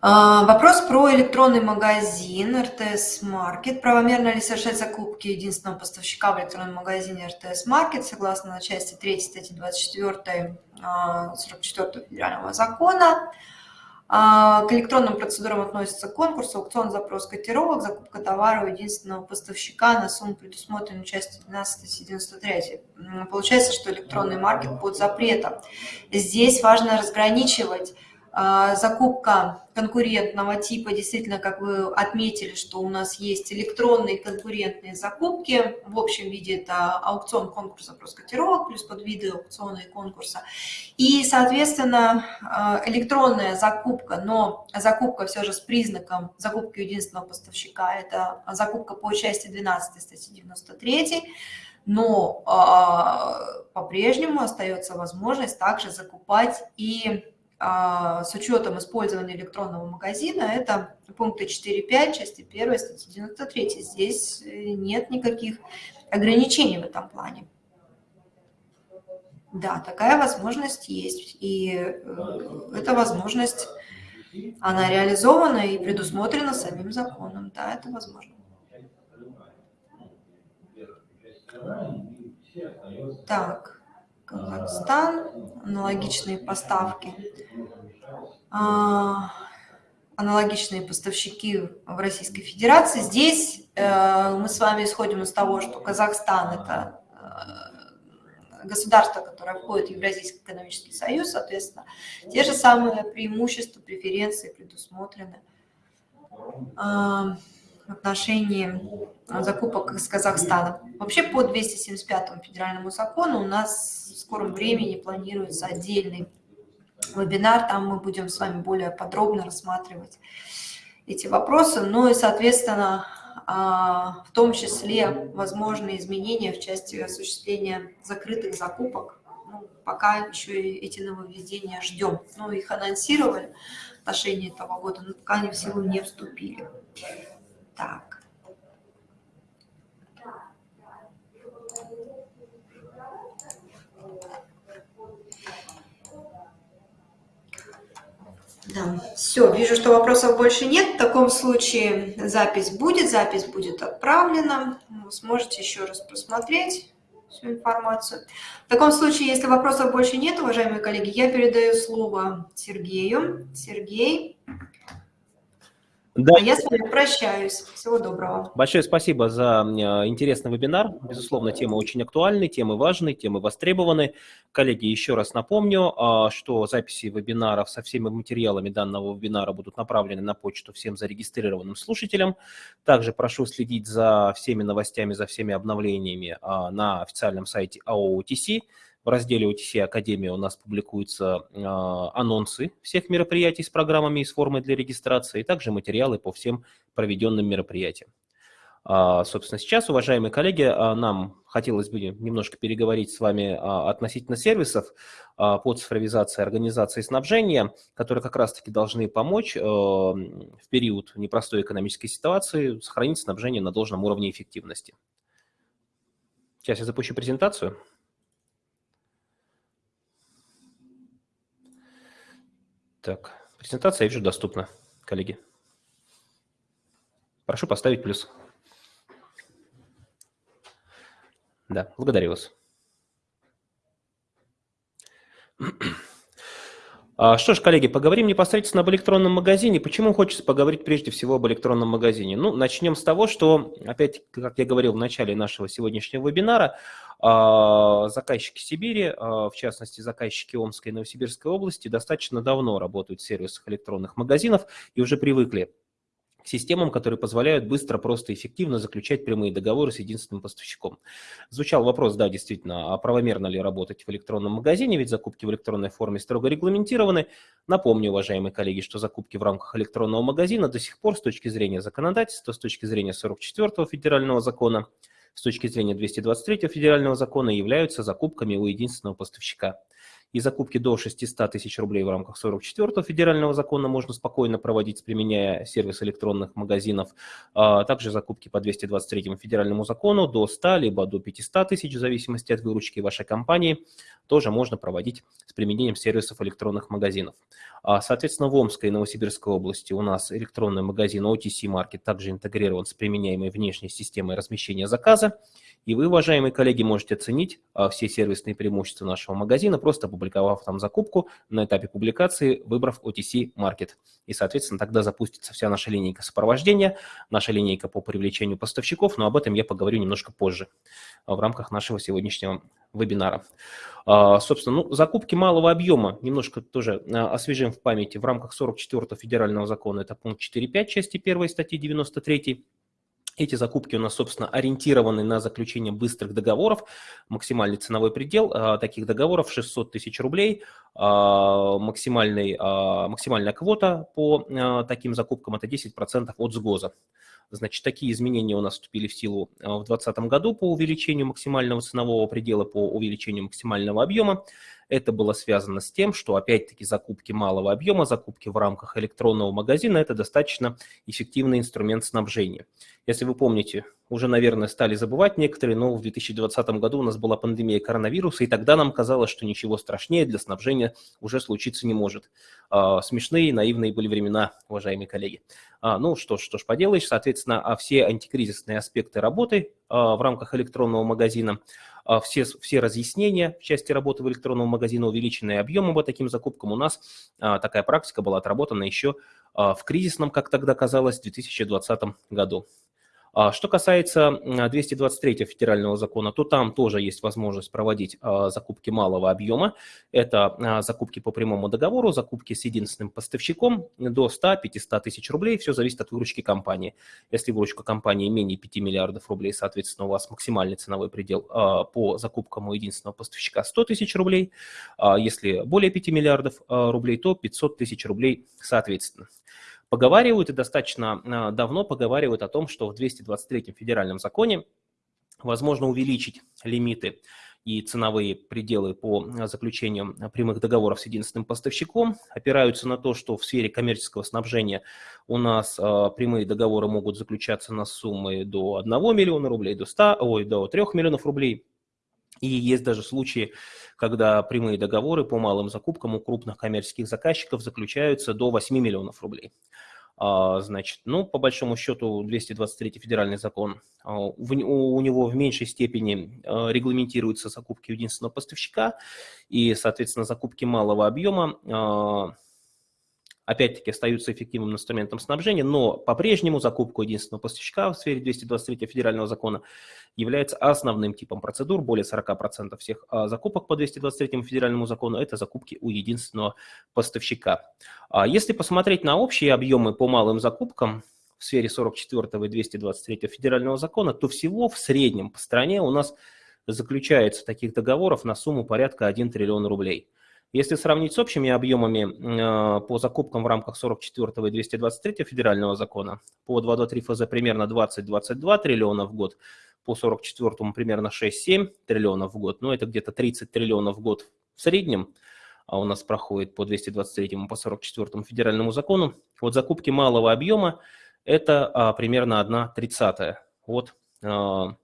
Вопрос про электронный магазин RTS Market. Правомерно ли совершать закупки единственного поставщика в электронном магазине RTS Market согласно части 3 статьи 24 44 федерального закона? А, к электронным процедурам относятся конкурс, аукцион, запрос котировок, закупка товара у единственного поставщика на сумму, предусмотренную частью 12 статьи 93. Получается, что электронный маркет под запретом. Здесь важно разграничивать а, закупка конкурентного типа, действительно, как вы отметили, что у нас есть электронные конкурентные закупки. В общем виде это аукцион, конкурс, запрос котировок, плюс подвиды аукциона и конкурса. И, соответственно, а, электронная закупка, но закупка все же с признаком закупки единственного поставщика, это закупка по части 12 статьи 93, но э, по-прежнему остается возможность также закупать и а, с учетом использования электронного магазина, это пункты 4.5, части 1, статьи 93. Здесь э, нет никаких ограничений в этом плане. Да, такая возможность есть. И э, эта возможность, она реализована и предусмотрена самим законом. Да, это возможно. Так. Казахстан, аналогичные поставки, а, аналогичные поставщики в Российской Федерации. Здесь э, мы с вами исходим из того, что Казахстан – это э, государство, которое входит в Евразийский экономический союз, соответственно, те же самые преимущества, преференции предусмотрены в отношении закупок из Казахстана. Вообще по 275 федеральному закону у нас в скором времени планируется отдельный вебинар, там мы будем с вами более подробно рассматривать эти вопросы, ну и, соответственно, а, в том числе возможные изменения в части осуществления закрытых закупок. Ну, пока еще эти нововведения ждем. Ну, их анонсировали в отношении этого года, но пока они в силу не вступили. Так. Да, все, вижу, что вопросов больше нет. В таком случае запись будет, запись будет отправлена. Вы сможете еще раз просмотреть всю информацию. В таком случае, если вопросов больше нет, уважаемые коллеги, я передаю слово Сергею. Сергей, да. А я с вами прощаюсь. Всего доброго. Большое спасибо за интересный вебинар. Безусловно, тема очень актуальная, темы важные, темы востребованы. Коллеги, еще раз напомню, а, что записи вебинаров со всеми материалами данного вебинара будут направлены на почту всем зарегистрированным слушателям. Также прошу следить за всеми новостями, за всеми обновлениями а, на официальном сайте АОУТС. В разделе OTC Академия у нас публикуются э, анонсы всех мероприятий с программами и с формой для регистрации, и также материалы по всем проведенным мероприятиям. А, собственно, сейчас, уважаемые коллеги, а, нам хотелось бы немножко переговорить с вами относительно сервисов по цифровизации организации снабжения, которые как раз-таки должны помочь в период непростой экономической ситуации сохранить снабжение на должном уровне эффективности. Сейчас я запущу презентацию. Так, презентация, я вижу, доступна, коллеги. Прошу поставить плюс. Да, благодарю вас. А, что ж, коллеги, поговорим непосредственно об электронном магазине. Почему хочется поговорить прежде всего об электронном магазине? Ну, начнем с того, что, опять, как я говорил в начале нашего сегодняшнего вебинара, а, заказчики Сибири, а, в частности, заказчики Омской и Новосибирской области, достаточно давно работают в сервисах электронных магазинов и уже привыкли системам, которые позволяют быстро, просто, эффективно заключать прямые договоры с единственным поставщиком. Звучал вопрос, да, действительно, а правомерно ли работать в электронном магазине, ведь закупки в электронной форме строго регламентированы. Напомню, уважаемые коллеги, что закупки в рамках электронного магазина до сих пор с точки зрения законодательства, с точки зрения 44-го федерального закона, с точки зрения 223 федерального закона являются закупками у единственного поставщика и закупки до 600 тысяч рублей в рамках 44-го федерального закона можно спокойно проводить, применяя сервис электронных магазинов. А также закупки по 223 федеральному закону до 100 либо до 500 тысяч, в зависимости от выручки вашей компании, тоже можно проводить с применением сервисов электронных магазинов. А, соответственно, в Омской и Новосибирской области у нас электронный магазин OTC Market также интегрирован с применяемой внешней системой размещения заказа. И вы, уважаемые коллеги, можете оценить а, все сервисные преимущества нашего магазина, просто опубликовав там закупку, на этапе публикации выбрав OTC Market. И, соответственно, тогда запустится вся наша линейка сопровождения, наша линейка по привлечению поставщиков, но об этом я поговорю немножко позже в рамках нашего сегодняшнего вебинара. А, собственно, ну, закупки малого объема, немножко тоже а, освежим в памяти, в рамках 44-го федерального закона, это пункт 4.5 части 1 статьи 93 эти закупки у нас, собственно, ориентированы на заключение быстрых договоров. Максимальный ценовой предел а, таких договоров 600 тысяч рублей. А, максимальный, а, максимальная квота по таким закупкам – это 10% от сгоза. Значит, такие изменения у нас вступили в силу в 2020 году по увеличению максимального ценового предела, по увеличению максимального объема. Это было связано с тем, что, опять-таки, закупки малого объема, закупки в рамках электронного магазина – это достаточно эффективный инструмент снабжения. Если вы помните, уже, наверное, стали забывать некоторые, но в 2020 году у нас была пандемия коронавируса, и тогда нам казалось, что ничего страшнее для снабжения уже случиться не может. А, смешные, наивные были времена, уважаемые коллеги. А, ну что ж, что ж поделаешь, соответственно, а все антикризисные аспекты работы а, в рамках электронного магазина – все, все разъяснения в части работы в электронном магазине, увеличенные объемы по таким закупкам у нас. А, такая практика была отработана еще а, в кризисном, как тогда казалось, 2020 году. А что касается 223 федерального закона, то там тоже есть возможность проводить а, закупки малого объема. Это а, закупки по прямому договору, закупки с единственным поставщиком до 100-500 тысяч рублей. Все зависит от выручки компании. Если выручка компании менее 5 миллиардов рублей, соответственно, у вас максимальный ценовой предел по закупкам у единственного поставщика 100 тысяч рублей. Если более 5 миллиардов рублей, то 500 тысяч рублей соответственно. Поговаривают и достаточно а, давно поговаривают о том, что в 223 федеральном законе возможно увеличить лимиты и ценовые пределы по заключению прямых договоров с единственным поставщиком опираются на то, что в сфере коммерческого снабжения у нас а, прямые договоры могут заключаться на суммы до 1 миллиона рублей, до 100, ой, до 3 миллионов рублей. И есть даже случаи, когда прямые договоры по малым закупкам у крупных коммерческих заказчиков заключаются до 8 миллионов рублей. А, значит, ну, по большому счету, 223 федеральный закон, а, у него в меньшей степени а, регламентируются закупки единственного поставщика и, соответственно, закупки малого объема опять-таки остаются эффективным инструментом снабжения, но по-прежнему закупка единственного поставщика в сфере 223 федерального закона является основным типом процедур. Более 40% всех а, закупок по 223 федеральному закону – это закупки у единственного поставщика. А если посмотреть на общие объемы по малым закупкам, в сфере 44 и 223 федерального закона, то всего в среднем по стране у нас заключается таких договоров на сумму порядка 1 триллион рублей. Если сравнить с общими объемами э, по закупкам в рамках 44 и 223 федерального закона, по 223 ФЗ примерно 20-22 триллиона в год, по 44 примерно 6-7 триллионов в год, ну это где-то 30 триллионов в год в среднем, а у нас проходит по 223 по 44 федеральному закону. Вот закупки малого объема – это а, примерно 1 тридцатая от а,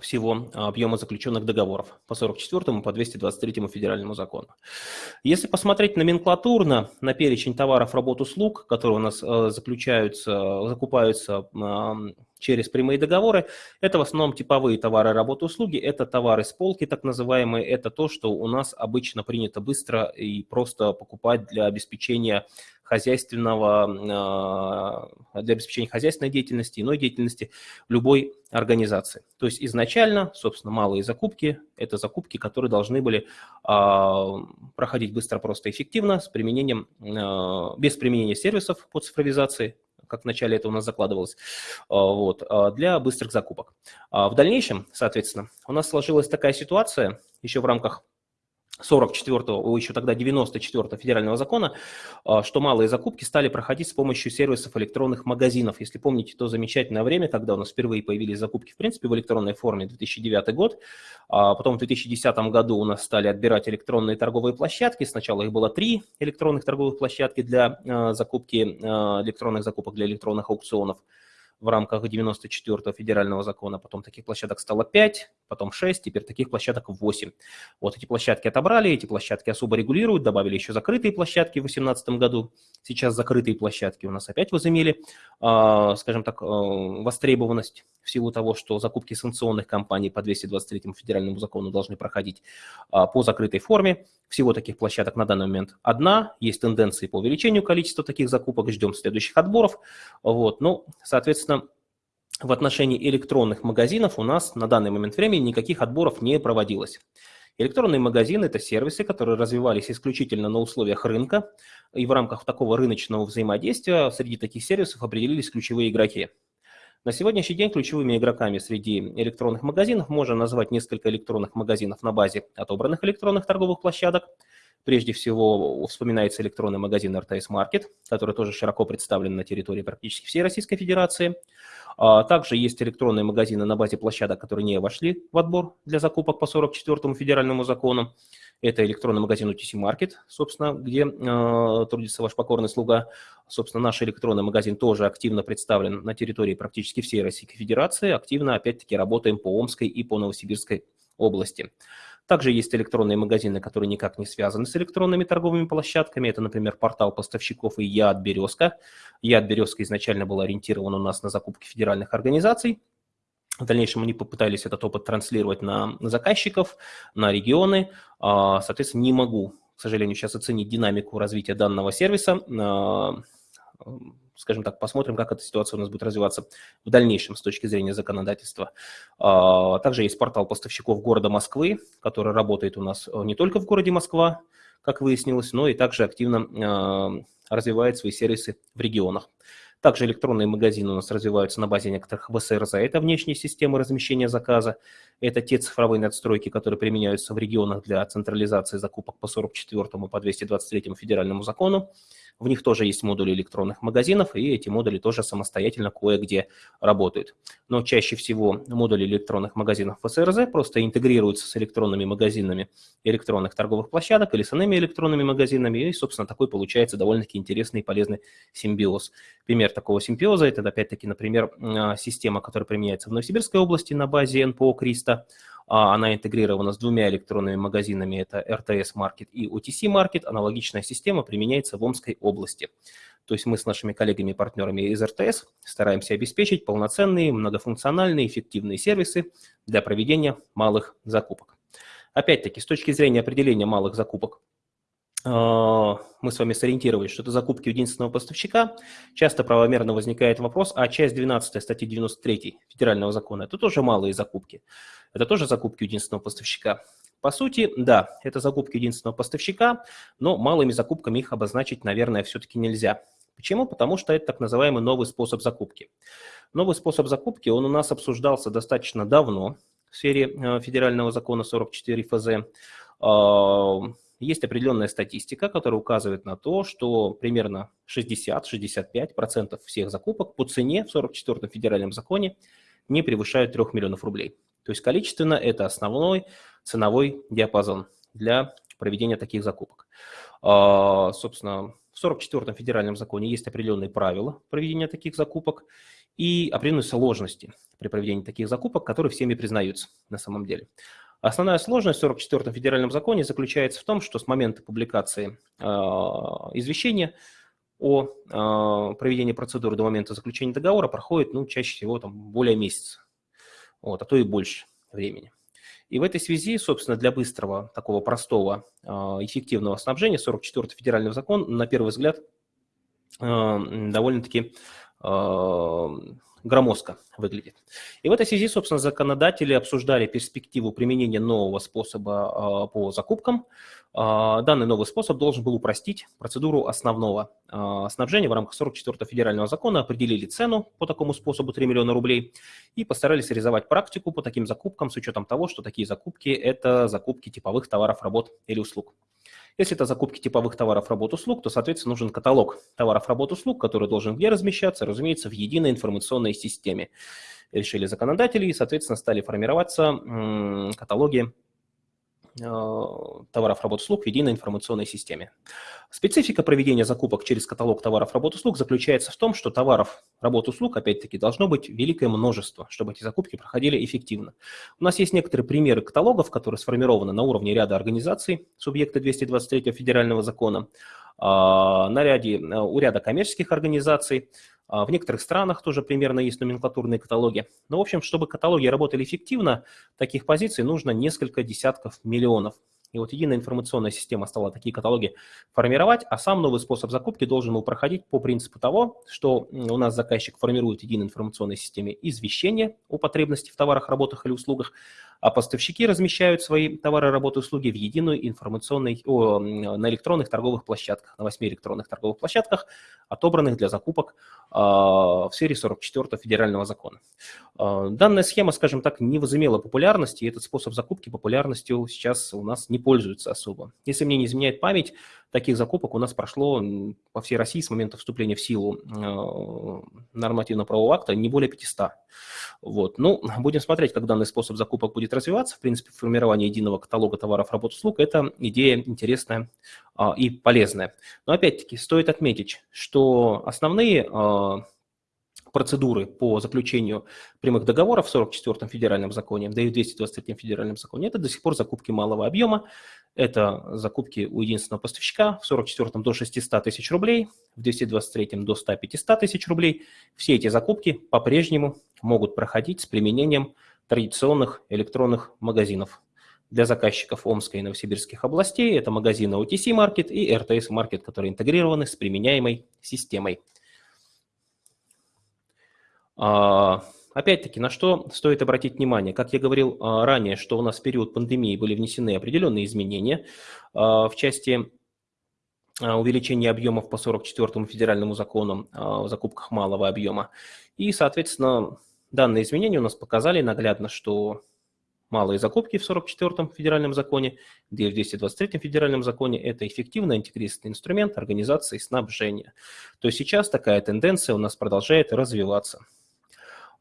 всего а, объема заключенных договоров по 44 по 223 федеральному закону. Если посмотреть номенклатурно на перечень товаров, работ, услуг, которые у нас а, заключаются, закупаются через прямые договоры, это в основном типовые товары, работы, услуги, это товары с полки так называемые, это то, что у нас обычно принято быстро и просто покупать для обеспечения хозяйственного, а, для обеспечения хозяйственной деятельности, иной деятельности любой организации. То есть изначально, собственно, малые закупки – это закупки, которые должны были а, проходить быстро, просто, эффективно, с применением, а, без применения сервисов по цифровизации, как вначале это у нас закладывалось, вот, для быстрых закупок. В дальнейшем, соответственно, у нас сложилась такая ситуация еще в рамках 44-го, еще тогда 94-го федерального закона, а, что малые закупки стали проходить с помощью сервисов электронных магазинов. Если помните то замечательное время, когда у нас впервые появились закупки, в принципе, в электронной форме, 2009 год, а потом в 2010 году у нас стали отбирать электронные торговые площадки. Сначала их было три электронных торговых площадки для а, закупки, а, электронных закупок для электронных аукционов. В рамках 94-го федерального закона, потом таких площадок стало 5, потом 6, теперь таких площадок 8. Вот эти площадки отобрали, эти площадки особо регулируют, добавили еще закрытые площадки в 2018 году. Сейчас закрытые площадки у нас опять возымели, а, скажем так, а, востребованность в силу того, что закупки санкционных компаний по 223 федеральному закону должны проходить а, по закрытой форме. Всего таких площадок на данный момент одна, есть тенденции по увеличению количества таких закупок, ждем следующих отборов. Вот. Ну, соответственно, в отношении электронных магазинов у нас на данный момент времени никаких отборов не проводилось. Электронные магазины – это сервисы, которые развивались исключительно на условиях рынка, и в рамках такого рыночного взаимодействия среди таких сервисов определились ключевые игроки. На сегодняшний день ключевыми игроками среди электронных магазинов можно назвать несколько электронных магазинов на базе отобранных электронных торговых площадок. Прежде всего вспоминается электронный магазин RTS Market, который тоже широко представлен на территории практически всей Российской Федерации. А также есть электронные магазины на базе площадок, которые не вошли в отбор для закупок по 44 федеральному закону. Это электронный магазин UTC Market, собственно, где э, трудится ваш покорный слуга. Собственно, наш электронный магазин тоже активно представлен на территории практически всей Российской Федерации. Активно, опять-таки, работаем по Омской и по Новосибирской области. Также есть электронные магазины, которые никак не связаны с электронными торговыми площадками. Это, например, портал поставщиков и Яд Березка. Яд Березка изначально был ориентирован у нас на закупки федеральных организаций. В дальнейшем они попытались этот опыт транслировать на заказчиков, на регионы. А, соответственно, не могу, к сожалению, сейчас оценить динамику развития данного сервиса. А, скажем так, посмотрим, как эта ситуация у нас будет развиваться в дальнейшем с точки зрения законодательства. А, также есть портал поставщиков города Москвы, который работает у нас не только в городе Москва, как выяснилось, но и также активно развивает свои сервисы в регионах. Также электронные магазины у нас развиваются на базе некоторых ВСРЗ. Это внешние системы размещения заказа. Это те цифровые надстройки, которые применяются в регионах для централизации закупок по 44 и по 223 федеральному закону. В них тоже есть модули электронных магазинов, и эти модули тоже самостоятельно кое-где работают. Но чаще всего модули электронных магазинов ФСРЗ просто интегрируются с электронными магазинами электронных торговых площадок или с иными электронными магазинами, и, собственно, такой получается довольно-таки интересный и полезный симбиоз. Пример такого симбиоза – это, опять-таки, например, а, система, которая применяется в Новосибирской области на базе НПО «Криста», она интегрирована с двумя электронными магазинами, это RTS Market и OTC Market. Аналогичная система применяется в Омской области. То есть мы с нашими коллегами и партнерами из РТС стараемся обеспечить полноценные, многофункциональные, эффективные сервисы для проведения малых закупок. Опять-таки, с точки зрения определения малых закупок, а, мы с вами сориентировались, что это закупки единственного поставщика. Часто правомерно возникает вопрос, а часть 12 статьи 93 федерального закона – это тоже малые закупки. Это тоже закупки единственного поставщика. По сути, да, это закупки единственного поставщика, но малыми закупками их обозначить, наверное, все-таки нельзя. Почему? Потому что это так называемый новый способ закупки. Новый способ закупки, он у нас обсуждался достаточно давно в сфере э, федерального закона 44 ФЗ есть определенная статистика, которая указывает на то, что примерно 60-65% всех закупок по цене в 44-м федеральном законе не превышают 3 миллионов рублей. То есть количественно это основной ценовой диапазон для проведения таких закупок. А, собственно, в 44-м федеральном законе есть определенные правила проведения таких закупок и определенные сложности при проведении таких закупок, которые всеми признаются на самом деле. Основная сложность в 44-м федеральном законе заключается в том, что с момента публикации э, извещения о э, проведении процедуры до момента заключения договора проходит, ну, чаще всего там более месяца, вот, а то и больше времени. И в этой связи, собственно, для быстрого, такого простого, э, эффективного снабжения 44-й федеральный закон, на первый взгляд, э, довольно-таки э, громоздко выглядит. И в этой связи, собственно, законодатели обсуждали перспективу применения нового способа а, по закупкам. А, данный новый способ должен был упростить процедуру основного а, снабжения в рамках 44-го федерального закона, определили цену по такому способу 3 миллиона рублей и постарались реализовать практику по таким закупкам с учетом того, что такие закупки – это закупки типовых товаров, работ или услуг. Если это закупки типовых товаров, работ, услуг, то, соответственно, нужен каталог товаров, работ, услуг, который должен где размещаться, разумеется, в единой информационной системе. Решили законодатели и, соответственно, стали формироваться каталоги товаров, работ, услуг в единой информационной системе. Специфика проведения закупок через каталог товаров, работ, услуг заключается в том, что товаров, работ, услуг, опять-таки, должно быть великое множество, чтобы эти закупки проходили эффективно. У нас есть некоторые примеры каталогов, которые сформированы на уровне ряда организаций, субъекта 223 федерального закона, на ряде, у ряда коммерческих организаций, а, в некоторых странах тоже примерно есть номенклатурные каталоги. Но, в общем, чтобы каталоги работали эффективно, таких позиций нужно несколько десятков миллионов. И вот единая информационная система стала такие каталоги формировать, а сам новый способ закупки должен был проходить по принципу того, что у нас заказчик формирует в единой информационной системе извещение о потребности в товарах, работах или услугах, а поставщики размещают свои товары, работы, услуги в единую информационной, о, на электронных торговых площадках, на восьми электронных торговых площадках, отобранных для закупок э, в сфере 44 федерального закона. Э, данная схема, скажем так, не возымела популярности, и этот способ закупки популярностью сейчас у нас не пользуется особо. Если мне не изменяет память, таких закупок у нас прошло по всей России с момента вступления в силу э, нормативно-правового акта не более 500. Вот. Ну, будем смотреть, как данный способ закупок будет развиваться. В принципе, формирование единого каталога товаров, работ, услуг – это идея интересная а, и полезная. Но опять-таки стоит отметить, что основные а, процедуры по заключению прямых договоров в 44-м федеральном законе, да и в 223-м федеральном законе, это до сих пор закупки малого объема, это закупки у единственного поставщика, в 44-м до 600 тысяч рублей, в 223-м до 100-500 тысяч рублей. Все эти закупки по-прежнему могут проходить с применением традиционных электронных магазинов. Для заказчиков Омской и Новосибирских областей это магазины OTC Market и RTS Market, которые интегрированы с применяемой системой. А, опять-таки, на что стоит обратить внимание? Как я говорил а, ранее, что у нас в период пандемии были внесены определенные изменения а, в части увеличения объемов по 44 федеральному закону о закупках малого объема. И, соответственно, данные изменения у нас показали наглядно, что малые закупки в 44-м федеральном законе, где в 223-м федеральном законе это эффективный антикризисный инструмент организации снабжения. То есть сейчас такая тенденция у нас продолжает развиваться.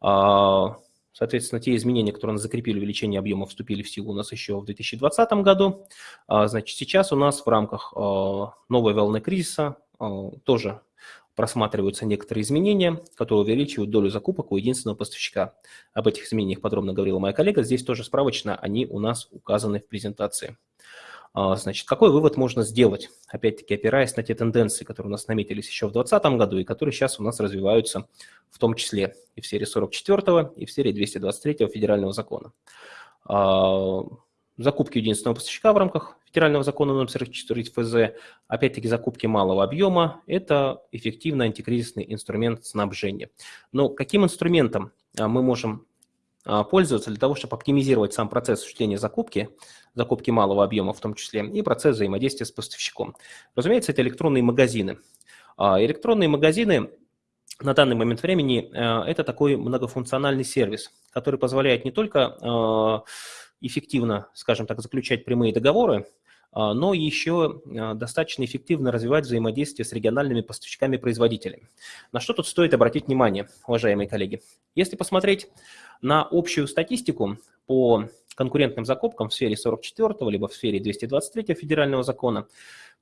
А, соответственно, те изменения, которые нас закрепили увеличение объема, вступили в силу у нас еще в 2020 году. А, значит, сейчас у нас в рамках а, новой волны кризиса тоже просматриваются некоторые изменения, которые увеличивают долю закупок у единственного поставщика. Об этих изменениях подробно говорила моя коллега. Здесь тоже справочно они у нас указаны в презентации. А, значит, какой вывод можно сделать? Опять-таки, опираясь на те тенденции, которые у нас наметились еще в 2020 году и которые сейчас у нас развиваются в том числе и в серии 44 и в серии 223 федерального закона. А, закупки единственного поставщика в рамках федерального закона номер 44 ФЗ, опять-таки закупки малого объема, это эффективный антикризисный инструмент снабжения. Но каким инструментом а, мы можем пользоваться для того, чтобы оптимизировать сам процесс осуществления закупки, закупки малого объема в том числе, и процесс взаимодействия с поставщиком. Разумеется, это электронные магазины. А, электронные магазины на данный момент времени а, это такой многофункциональный сервис, который позволяет не только эффективно, скажем так, заключать прямые договоры, но еще достаточно эффективно развивать взаимодействие с региональными поставщиками-производителями. На что тут стоит обратить внимание, уважаемые коллеги? Если посмотреть на общую статистику по конкурентным закупкам в сфере 44 либо в сфере 223 федерального закона,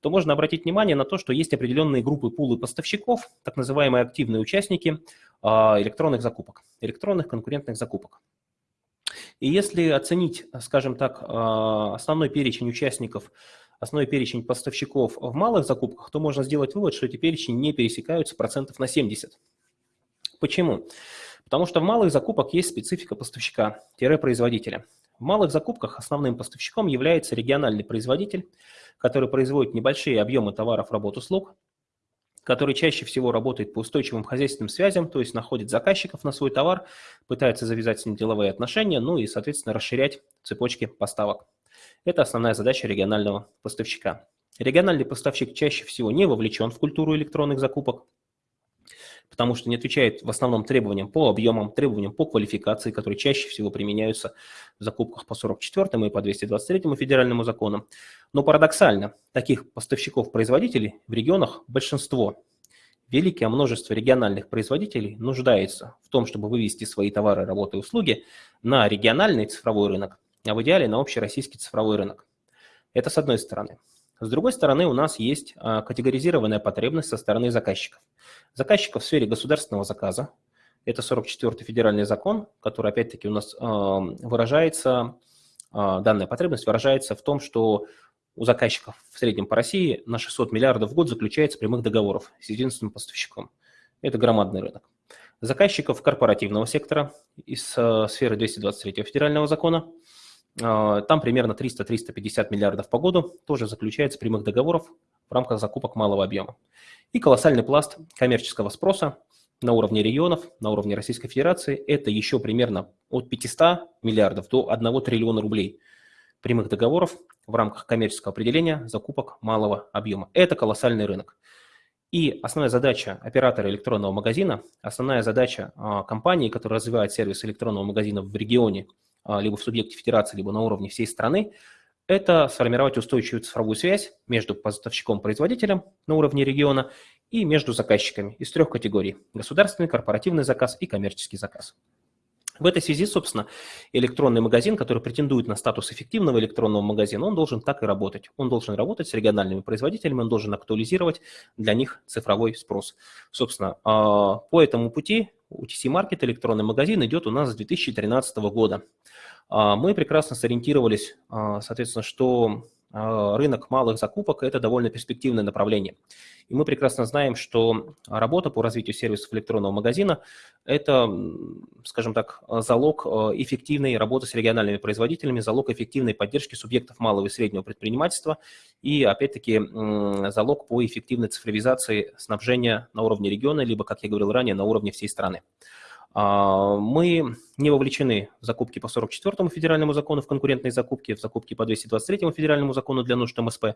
то можно обратить внимание на то, что есть определенные группы пулы поставщиков, так называемые активные участники а, электронных закупок, электронных конкурентных закупок. И если оценить, скажем так, а, основной перечень участников, основной перечень поставщиков в малых закупках, то можно сделать вывод, что эти перечни не пересекаются процентов на 70. Почему? Потому что в малых закупках есть специфика поставщика-производителя. В малых закупках основным поставщиком является региональный производитель, который производит небольшие объемы товаров, работ, услуг, который чаще всего работает по устойчивым хозяйственным связям, то есть находит заказчиков на свой товар, пытается завязать с ним деловые отношения, ну и, соответственно, расширять цепочки поставок. Это основная задача регионального поставщика. Региональный поставщик чаще всего не вовлечен в культуру электронных закупок, потому что не отвечает в основном требованиям по объемам, требованиям по квалификации, которые чаще всего применяются в закупках по 44 и по 223 федеральному закону. Но парадоксально, таких поставщиков-производителей в регионах большинство. Великое множество региональных производителей нуждается в том, чтобы вывести свои товары, работы и услуги на региональный цифровой рынок, а в идеале на общероссийский цифровой рынок. Это с одной стороны. С другой стороны, у нас есть категоризированная потребность со стороны заказчиков. Заказчиков в сфере государственного заказа, это 44-й федеральный закон, который, опять-таки, у нас выражается, данная потребность выражается в том, что у заказчиков в среднем по России на 600 миллиардов в год заключается прямых договоров с единственным поставщиком. Это громадный рынок. Заказчиков корпоративного сектора из э, сферы 223 федерального закона, там примерно 300-350 миллиардов по году тоже заключается прямых договоров в рамках закупок малого объема. И колоссальный пласт коммерческого спроса на уровне регионов, на уровне Российской Федерации, это еще примерно от 500 миллиардов до 1 триллиона рублей прямых договоров в рамках коммерческого определения закупок малого объема. Это колоссальный рынок. И основная задача оператора электронного магазина, основная задача а, компании, которая развивает сервис электронного магазина в регионе, а, либо в субъекте федерации, либо на уровне всей страны, это сформировать устойчивую цифровую связь между поставщиком-производителем на уровне региона и между заказчиками из трех категорий – государственный, корпоративный заказ и коммерческий заказ. В этой связи, собственно, электронный магазин, который претендует на статус эффективного электронного магазина, он должен так и работать. Он должен работать с региональными производителями, он должен актуализировать для них цифровой спрос. Собственно, а, по этому пути UTC Market электронный магазин идет у нас с 2013 года. А, мы прекрасно сориентировались, а, соответственно, что рынок малых закупок – это довольно перспективное направление. И мы прекрасно знаем, что работа по развитию сервисов электронного магазина – это, скажем так, залог а, эффективной работы с региональными производителями, залог эффективной поддержки субъектов малого и среднего предпринимательства и, опять-таки, залог по эффективной цифровизации снабжения на уровне региона, либо, как я говорил ранее, на уровне всей страны. А, мы не вовлечены в закупки по 44-му федеральному закону, в конкурентные закупки, в закупки по 223-му федеральному закону для нужд МСП.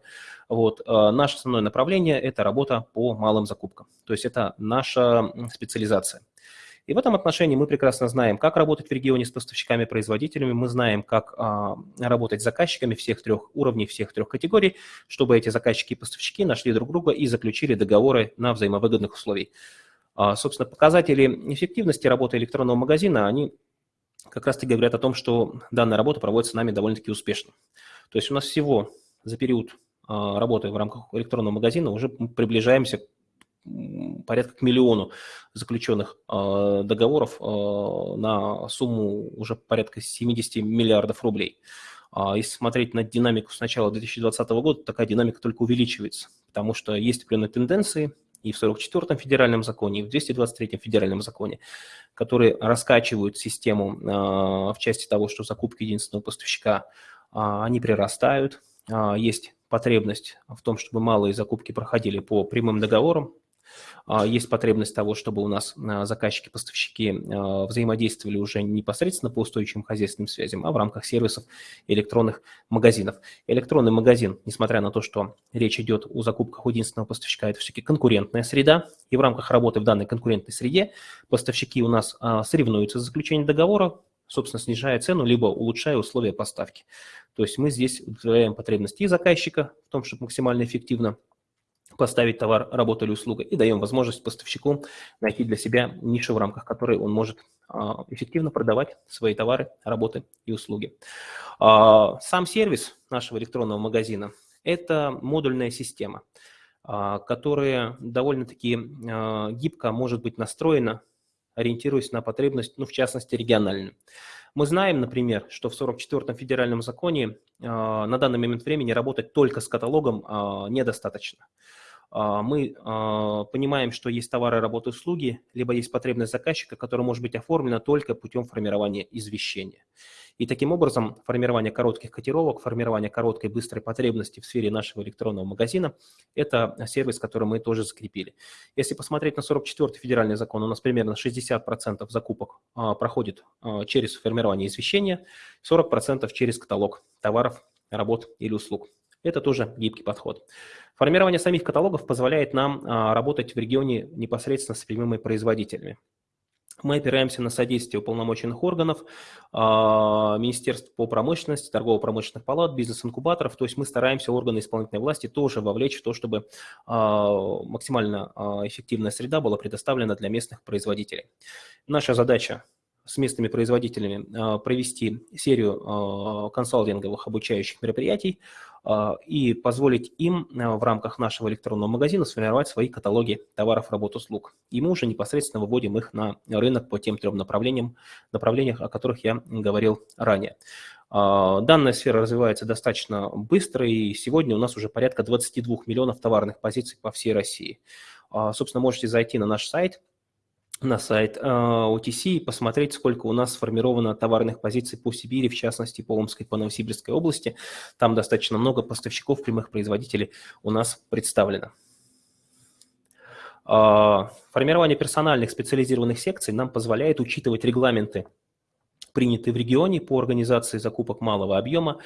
Вот. А, наше основное направление – это работа по малым закупкам. То есть это наша специализация. И в этом отношении мы прекрасно знаем, как работать в регионе с поставщиками-производителями, мы знаем, как а, работать с заказчиками всех трех уровней, всех трех категорий, чтобы эти заказчики и поставщики нашли друг друга и заключили договоры на взаимовыгодных условиях. А, собственно, показатели эффективности работы электронного магазина, они как раз-таки говорят о том, что данная работа проводится нами довольно-таки успешно. То есть у нас всего за период а, работы в рамках электронного магазина уже приближаемся порядка к миллиону заключенных а, договоров на сумму уже порядка 70 миллиардов рублей. Если смотреть на динамику с начала 2020 года, такая динамика только увеличивается, потому что есть определенные тенденции, и в 44-м федеральном законе, и в 223-м федеральном законе, которые раскачивают систему а, в части того, что закупки единственного поставщика, а, они прирастают. А, есть потребность в том, чтобы малые закупки проходили по прямым договорам, есть потребность того, чтобы у нас а, заказчики-поставщики а, взаимодействовали уже непосредственно по устойчивым хозяйственным связям, а в рамках сервисов электронных магазинов. Электронный магазин, несмотря на то, что речь идет о закупках у единственного поставщика, это все-таки конкурентная среда, и в рамках работы в данной конкурентной среде поставщики у нас соревнуются за заключение договора, собственно, снижая цену, либо улучшая условия поставки. То есть мы здесь удовлетворяем потребности и заказчика в том, чтобы максимально эффективно поставить товар, работу или услугу, и даем возможность поставщику найти для себя нишу, в рамках которой он может а, эффективно продавать свои товары, работы и услуги. А, сам сервис нашего электронного магазина – это модульная система, а, которая довольно-таки гибко может быть настроена, ориентируясь на потребность, ну, в частности, региональную. Мы знаем, например, что в 44-м федеральном законе на данный момент времени работать только с каталогом недостаточно. А, мы а, понимаем, что есть товары, работы, услуги, либо есть потребность заказчика, которая может быть оформлена только путем формирования извещения. И таким образом формирование коротких котировок, формирование короткой быстрой потребности в сфере нашего электронного магазина – это сервис, который мы тоже закрепили. Если посмотреть на 44-й федеральный закон, у нас примерно 60% закупок а, проходит через формирование извещения, 40% через каталог товаров, работ или услуг. Это тоже гибкий подход. Формирование самих каталогов позволяет нам а, работать в регионе непосредственно с прямыми производителями. Мы опираемся на содействие уполномоченных органов, а, Министерств по промышленности, торгово-промышленных палат, бизнес-инкубаторов. То есть мы стараемся органы исполнительной власти тоже вовлечь в то, чтобы а, максимально эффективная среда была предоставлена для местных производителей. Наша задача с местными производителями провести серию консалтинговых обучающих мероприятий и позволить им в рамках нашего электронного магазина сформировать свои каталоги товаров, работ, услуг. И мы уже непосредственно выводим их на рынок по тем трем направлениям, направлениях, о которых я говорил ранее. Данная сфера развивается достаточно быстро, и сегодня у нас уже порядка 22 миллионов товарных позиций по всей России. Собственно, можете зайти на наш сайт – на сайт OTC и посмотреть, сколько у нас сформировано товарных позиций по Сибири, в частности, по Омской, по Новосибирской области. Там достаточно много поставщиков, прямых производителей у нас представлено. Формирование персональных специализированных секций нам позволяет учитывать регламенты принятые в регионе по организации закупок малого объема,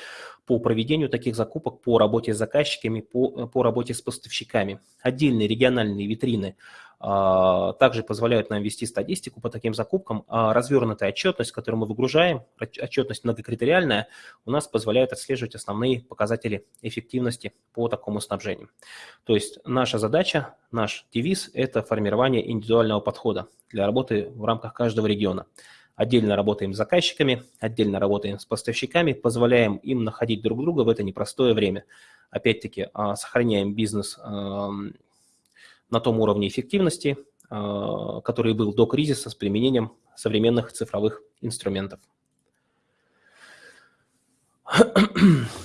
по проведению таких закупок, по работе с заказчиками, по, по работе с поставщиками. Отдельные региональные витрины а, также позволяют нам вести статистику по таким закупкам. А развернутая отчетность, которую мы выгружаем, отчетность многокритериальная, у нас позволяет отслеживать основные показатели эффективности по такому снабжению. То есть наша задача, наш девиз – это формирование индивидуального подхода для работы в рамках каждого региона. Отдельно работаем с заказчиками, отдельно работаем с поставщиками, позволяем им находить друг друга в это непростое время. Опять-таки, а, сохраняем бизнес на том уровне эффективности, а, который был до кризиса с применением современных цифровых инструментов.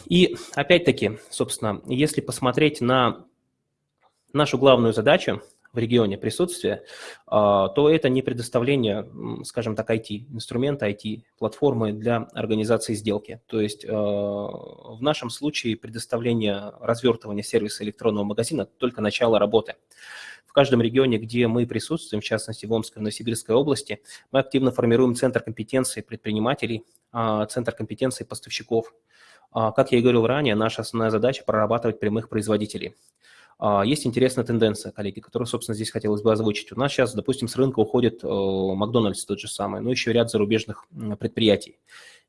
И опять-таки, собственно, если посмотреть на нашу главную задачу, в регионе присутствия, а, то это не предоставление, скажем так, IT-инструмента, IT-платформы для организации сделки. То есть а, в нашем случае предоставление развертывания сервиса электронного магазина только начало работы. В каждом регионе, где мы присутствуем, в частности в Омской и Новосибирской области, мы активно формируем центр компетенции предпринимателей, а, центр компетенции поставщиков. Как я и говорил ранее, наша основная задача – прорабатывать прямых производителей. А, есть интересная тенденция, коллеги, которую, собственно, здесь хотелось бы озвучить. У нас сейчас, допустим, с рынка уходит э, Макдональдс тот же самый, но еще ряд зарубежных предприятий.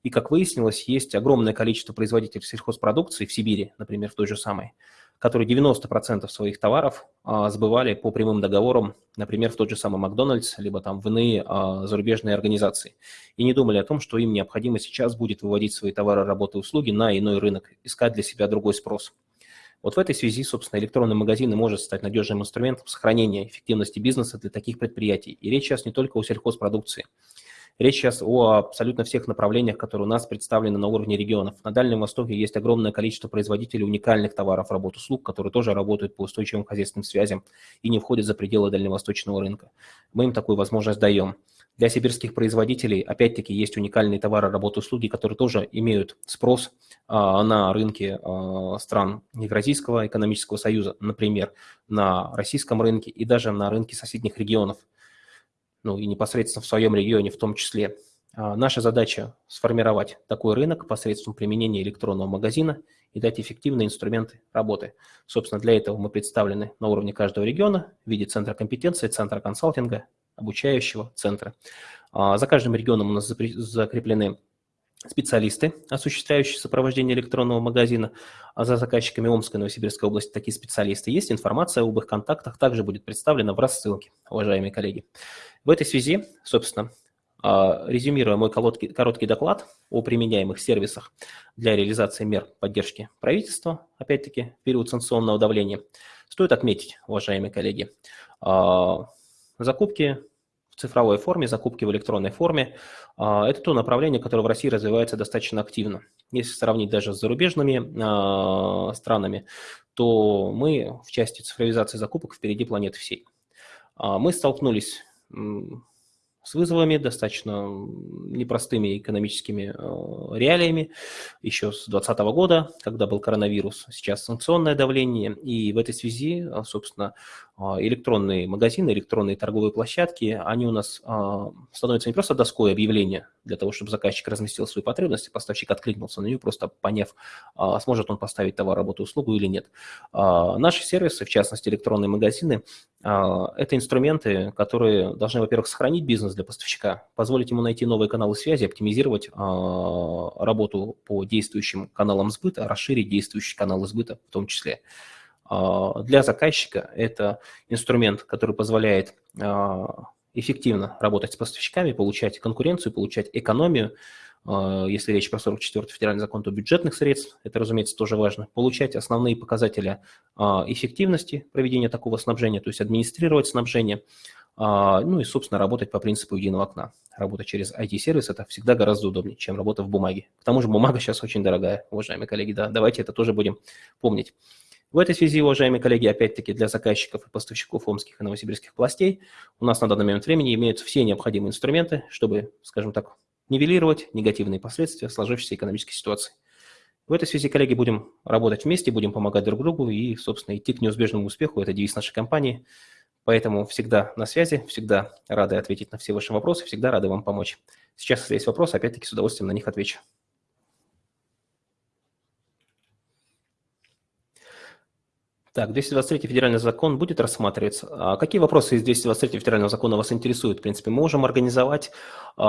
И, как выяснилось, есть огромное количество производителей сельхозпродукции в Сибири, например, в той же самой, которые 90% своих товаров а, сбывали по прямым договорам, например, в тот же самый Макдональдс, либо там в иные а, зарубежные организации. И не думали о том, что им необходимо сейчас будет выводить свои товары, работы, услуги на иной рынок, искать для себя другой спрос. Вот в этой связи, собственно, электронный магазин может стать надежным инструментом сохранения эффективности бизнеса для таких предприятий. И речь сейчас не только о сельхозпродукции. Речь сейчас о абсолютно всех направлениях, которые у нас представлены на уровне регионов. На Дальнем Востоке есть огромное количество производителей уникальных товаров, работ, услуг, которые тоже работают по устойчивым хозяйственным связям и не входят за пределы дальневосточного рынка. Мы им такую возможность даем. Для сибирских производителей, опять-таки, есть уникальные товары, работы, услуги, которые тоже имеют спрос а, на рынке а, стран Евразийского экономического союза, например, на российском рынке и даже на рынке соседних регионов, ну и непосредственно в своем регионе в том числе. А, наша задача – сформировать такой рынок посредством применения электронного магазина и дать эффективные инструменты работы. Собственно, для этого мы представлены на уровне каждого региона в виде центра компетенции, центра консалтинга, обучающего центра. А, за каждым регионом у нас закреплены специалисты, осуществляющие сопровождение электронного магазина, а за заказчиками Омской и Новосибирской области такие специалисты есть. Информация об их контактах также будет представлена в рассылке, уважаемые коллеги. В этой связи, собственно, а, резюмируя мой короткий, короткий доклад о применяемых сервисах для реализации мер поддержки правительства, опять-таки, в период санкционного давления, стоит отметить, уважаемые коллеги, а, закупки в цифровой форме, закупки в электронной форме. А, это то направление, которое в России развивается достаточно активно. Если сравнить даже с зарубежными а, странами, то мы в части цифровизации закупок впереди планеты всей. А, мы столкнулись с вызовами, достаточно непростыми экономическими реалиями еще с 2020 года, когда был коронавирус, сейчас санкционное давление, и в этой связи, собственно, электронные магазины, электронные торговые площадки, они у нас становятся не просто доской объявления для того, чтобы заказчик разместил свои потребности, поставщик откликнулся на нее, просто поняв, сможет он поставить товар, работу, услугу или нет. Наши сервисы, в частности электронные магазины, это инструменты, которые должны, во-первых, сохранить бизнес для поставщика, позволить ему найти новые каналы связи, оптимизировать а, работу по действующим каналам сбыта, расширить действующие каналы сбыта в том числе. А, для заказчика это инструмент, который позволяет а, эффективно работать с поставщиками, получать конкуренцию, получать экономию, а, если речь про 44-й федеральный закон, то бюджетных средств, это, разумеется, тоже важно, получать основные показатели эффективности проведения такого снабжения, то есть администрировать снабжение, ну и, собственно, работать по принципу единого окна. Работа через IT-сервис – это всегда гораздо удобнее, чем работа в бумаге. К тому же бумага сейчас очень дорогая, уважаемые коллеги, да, давайте это тоже будем помнить. В этой связи, уважаемые коллеги, опять-таки для заказчиков и поставщиков омских и новосибирских властей у нас на данный момент времени имеются все необходимые инструменты, чтобы, скажем так, нивелировать негативные последствия сложившейся экономической ситуации. В этой связи, коллеги, будем работать вместе, будем помогать друг другу и, собственно, идти к неизбежному успеху. Это девиз нашей компании. Поэтому всегда на связи, всегда рады ответить на все ваши вопросы, всегда рады вам помочь. Сейчас, если есть вопросы, опять-таки с удовольствием на них отвечу. Так, 223 федеральный закон будет рассматриваться. А какие вопросы из 223 федерального закона вас интересуют? В принципе, мы можем организовать э,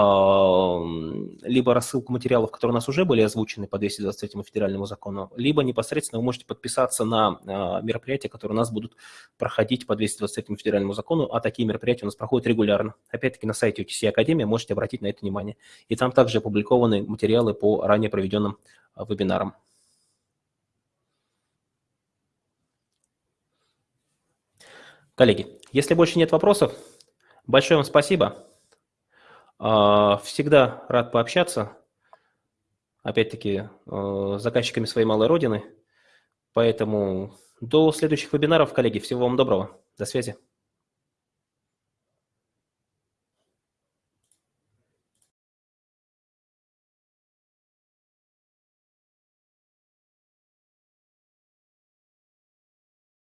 либо рассылку материалов, которые у нас уже были озвучены по 223 федеральному закону, либо непосредственно вы можете подписаться на э, мероприятия, которые у нас будут проходить по 223 федеральному закону, а такие мероприятия у нас проходят регулярно. Опять-таки на сайте UTC Академия можете обратить на это внимание. И там также опубликованы материалы по ранее проведенным вебинарам. Коллеги, если больше нет вопросов, большое вам спасибо. А, всегда рад пообщаться, опять-таки, э, с заказчиками своей малой родины. Поэтому до следующих вебинаров, коллеги. Всего вам доброго. До связи.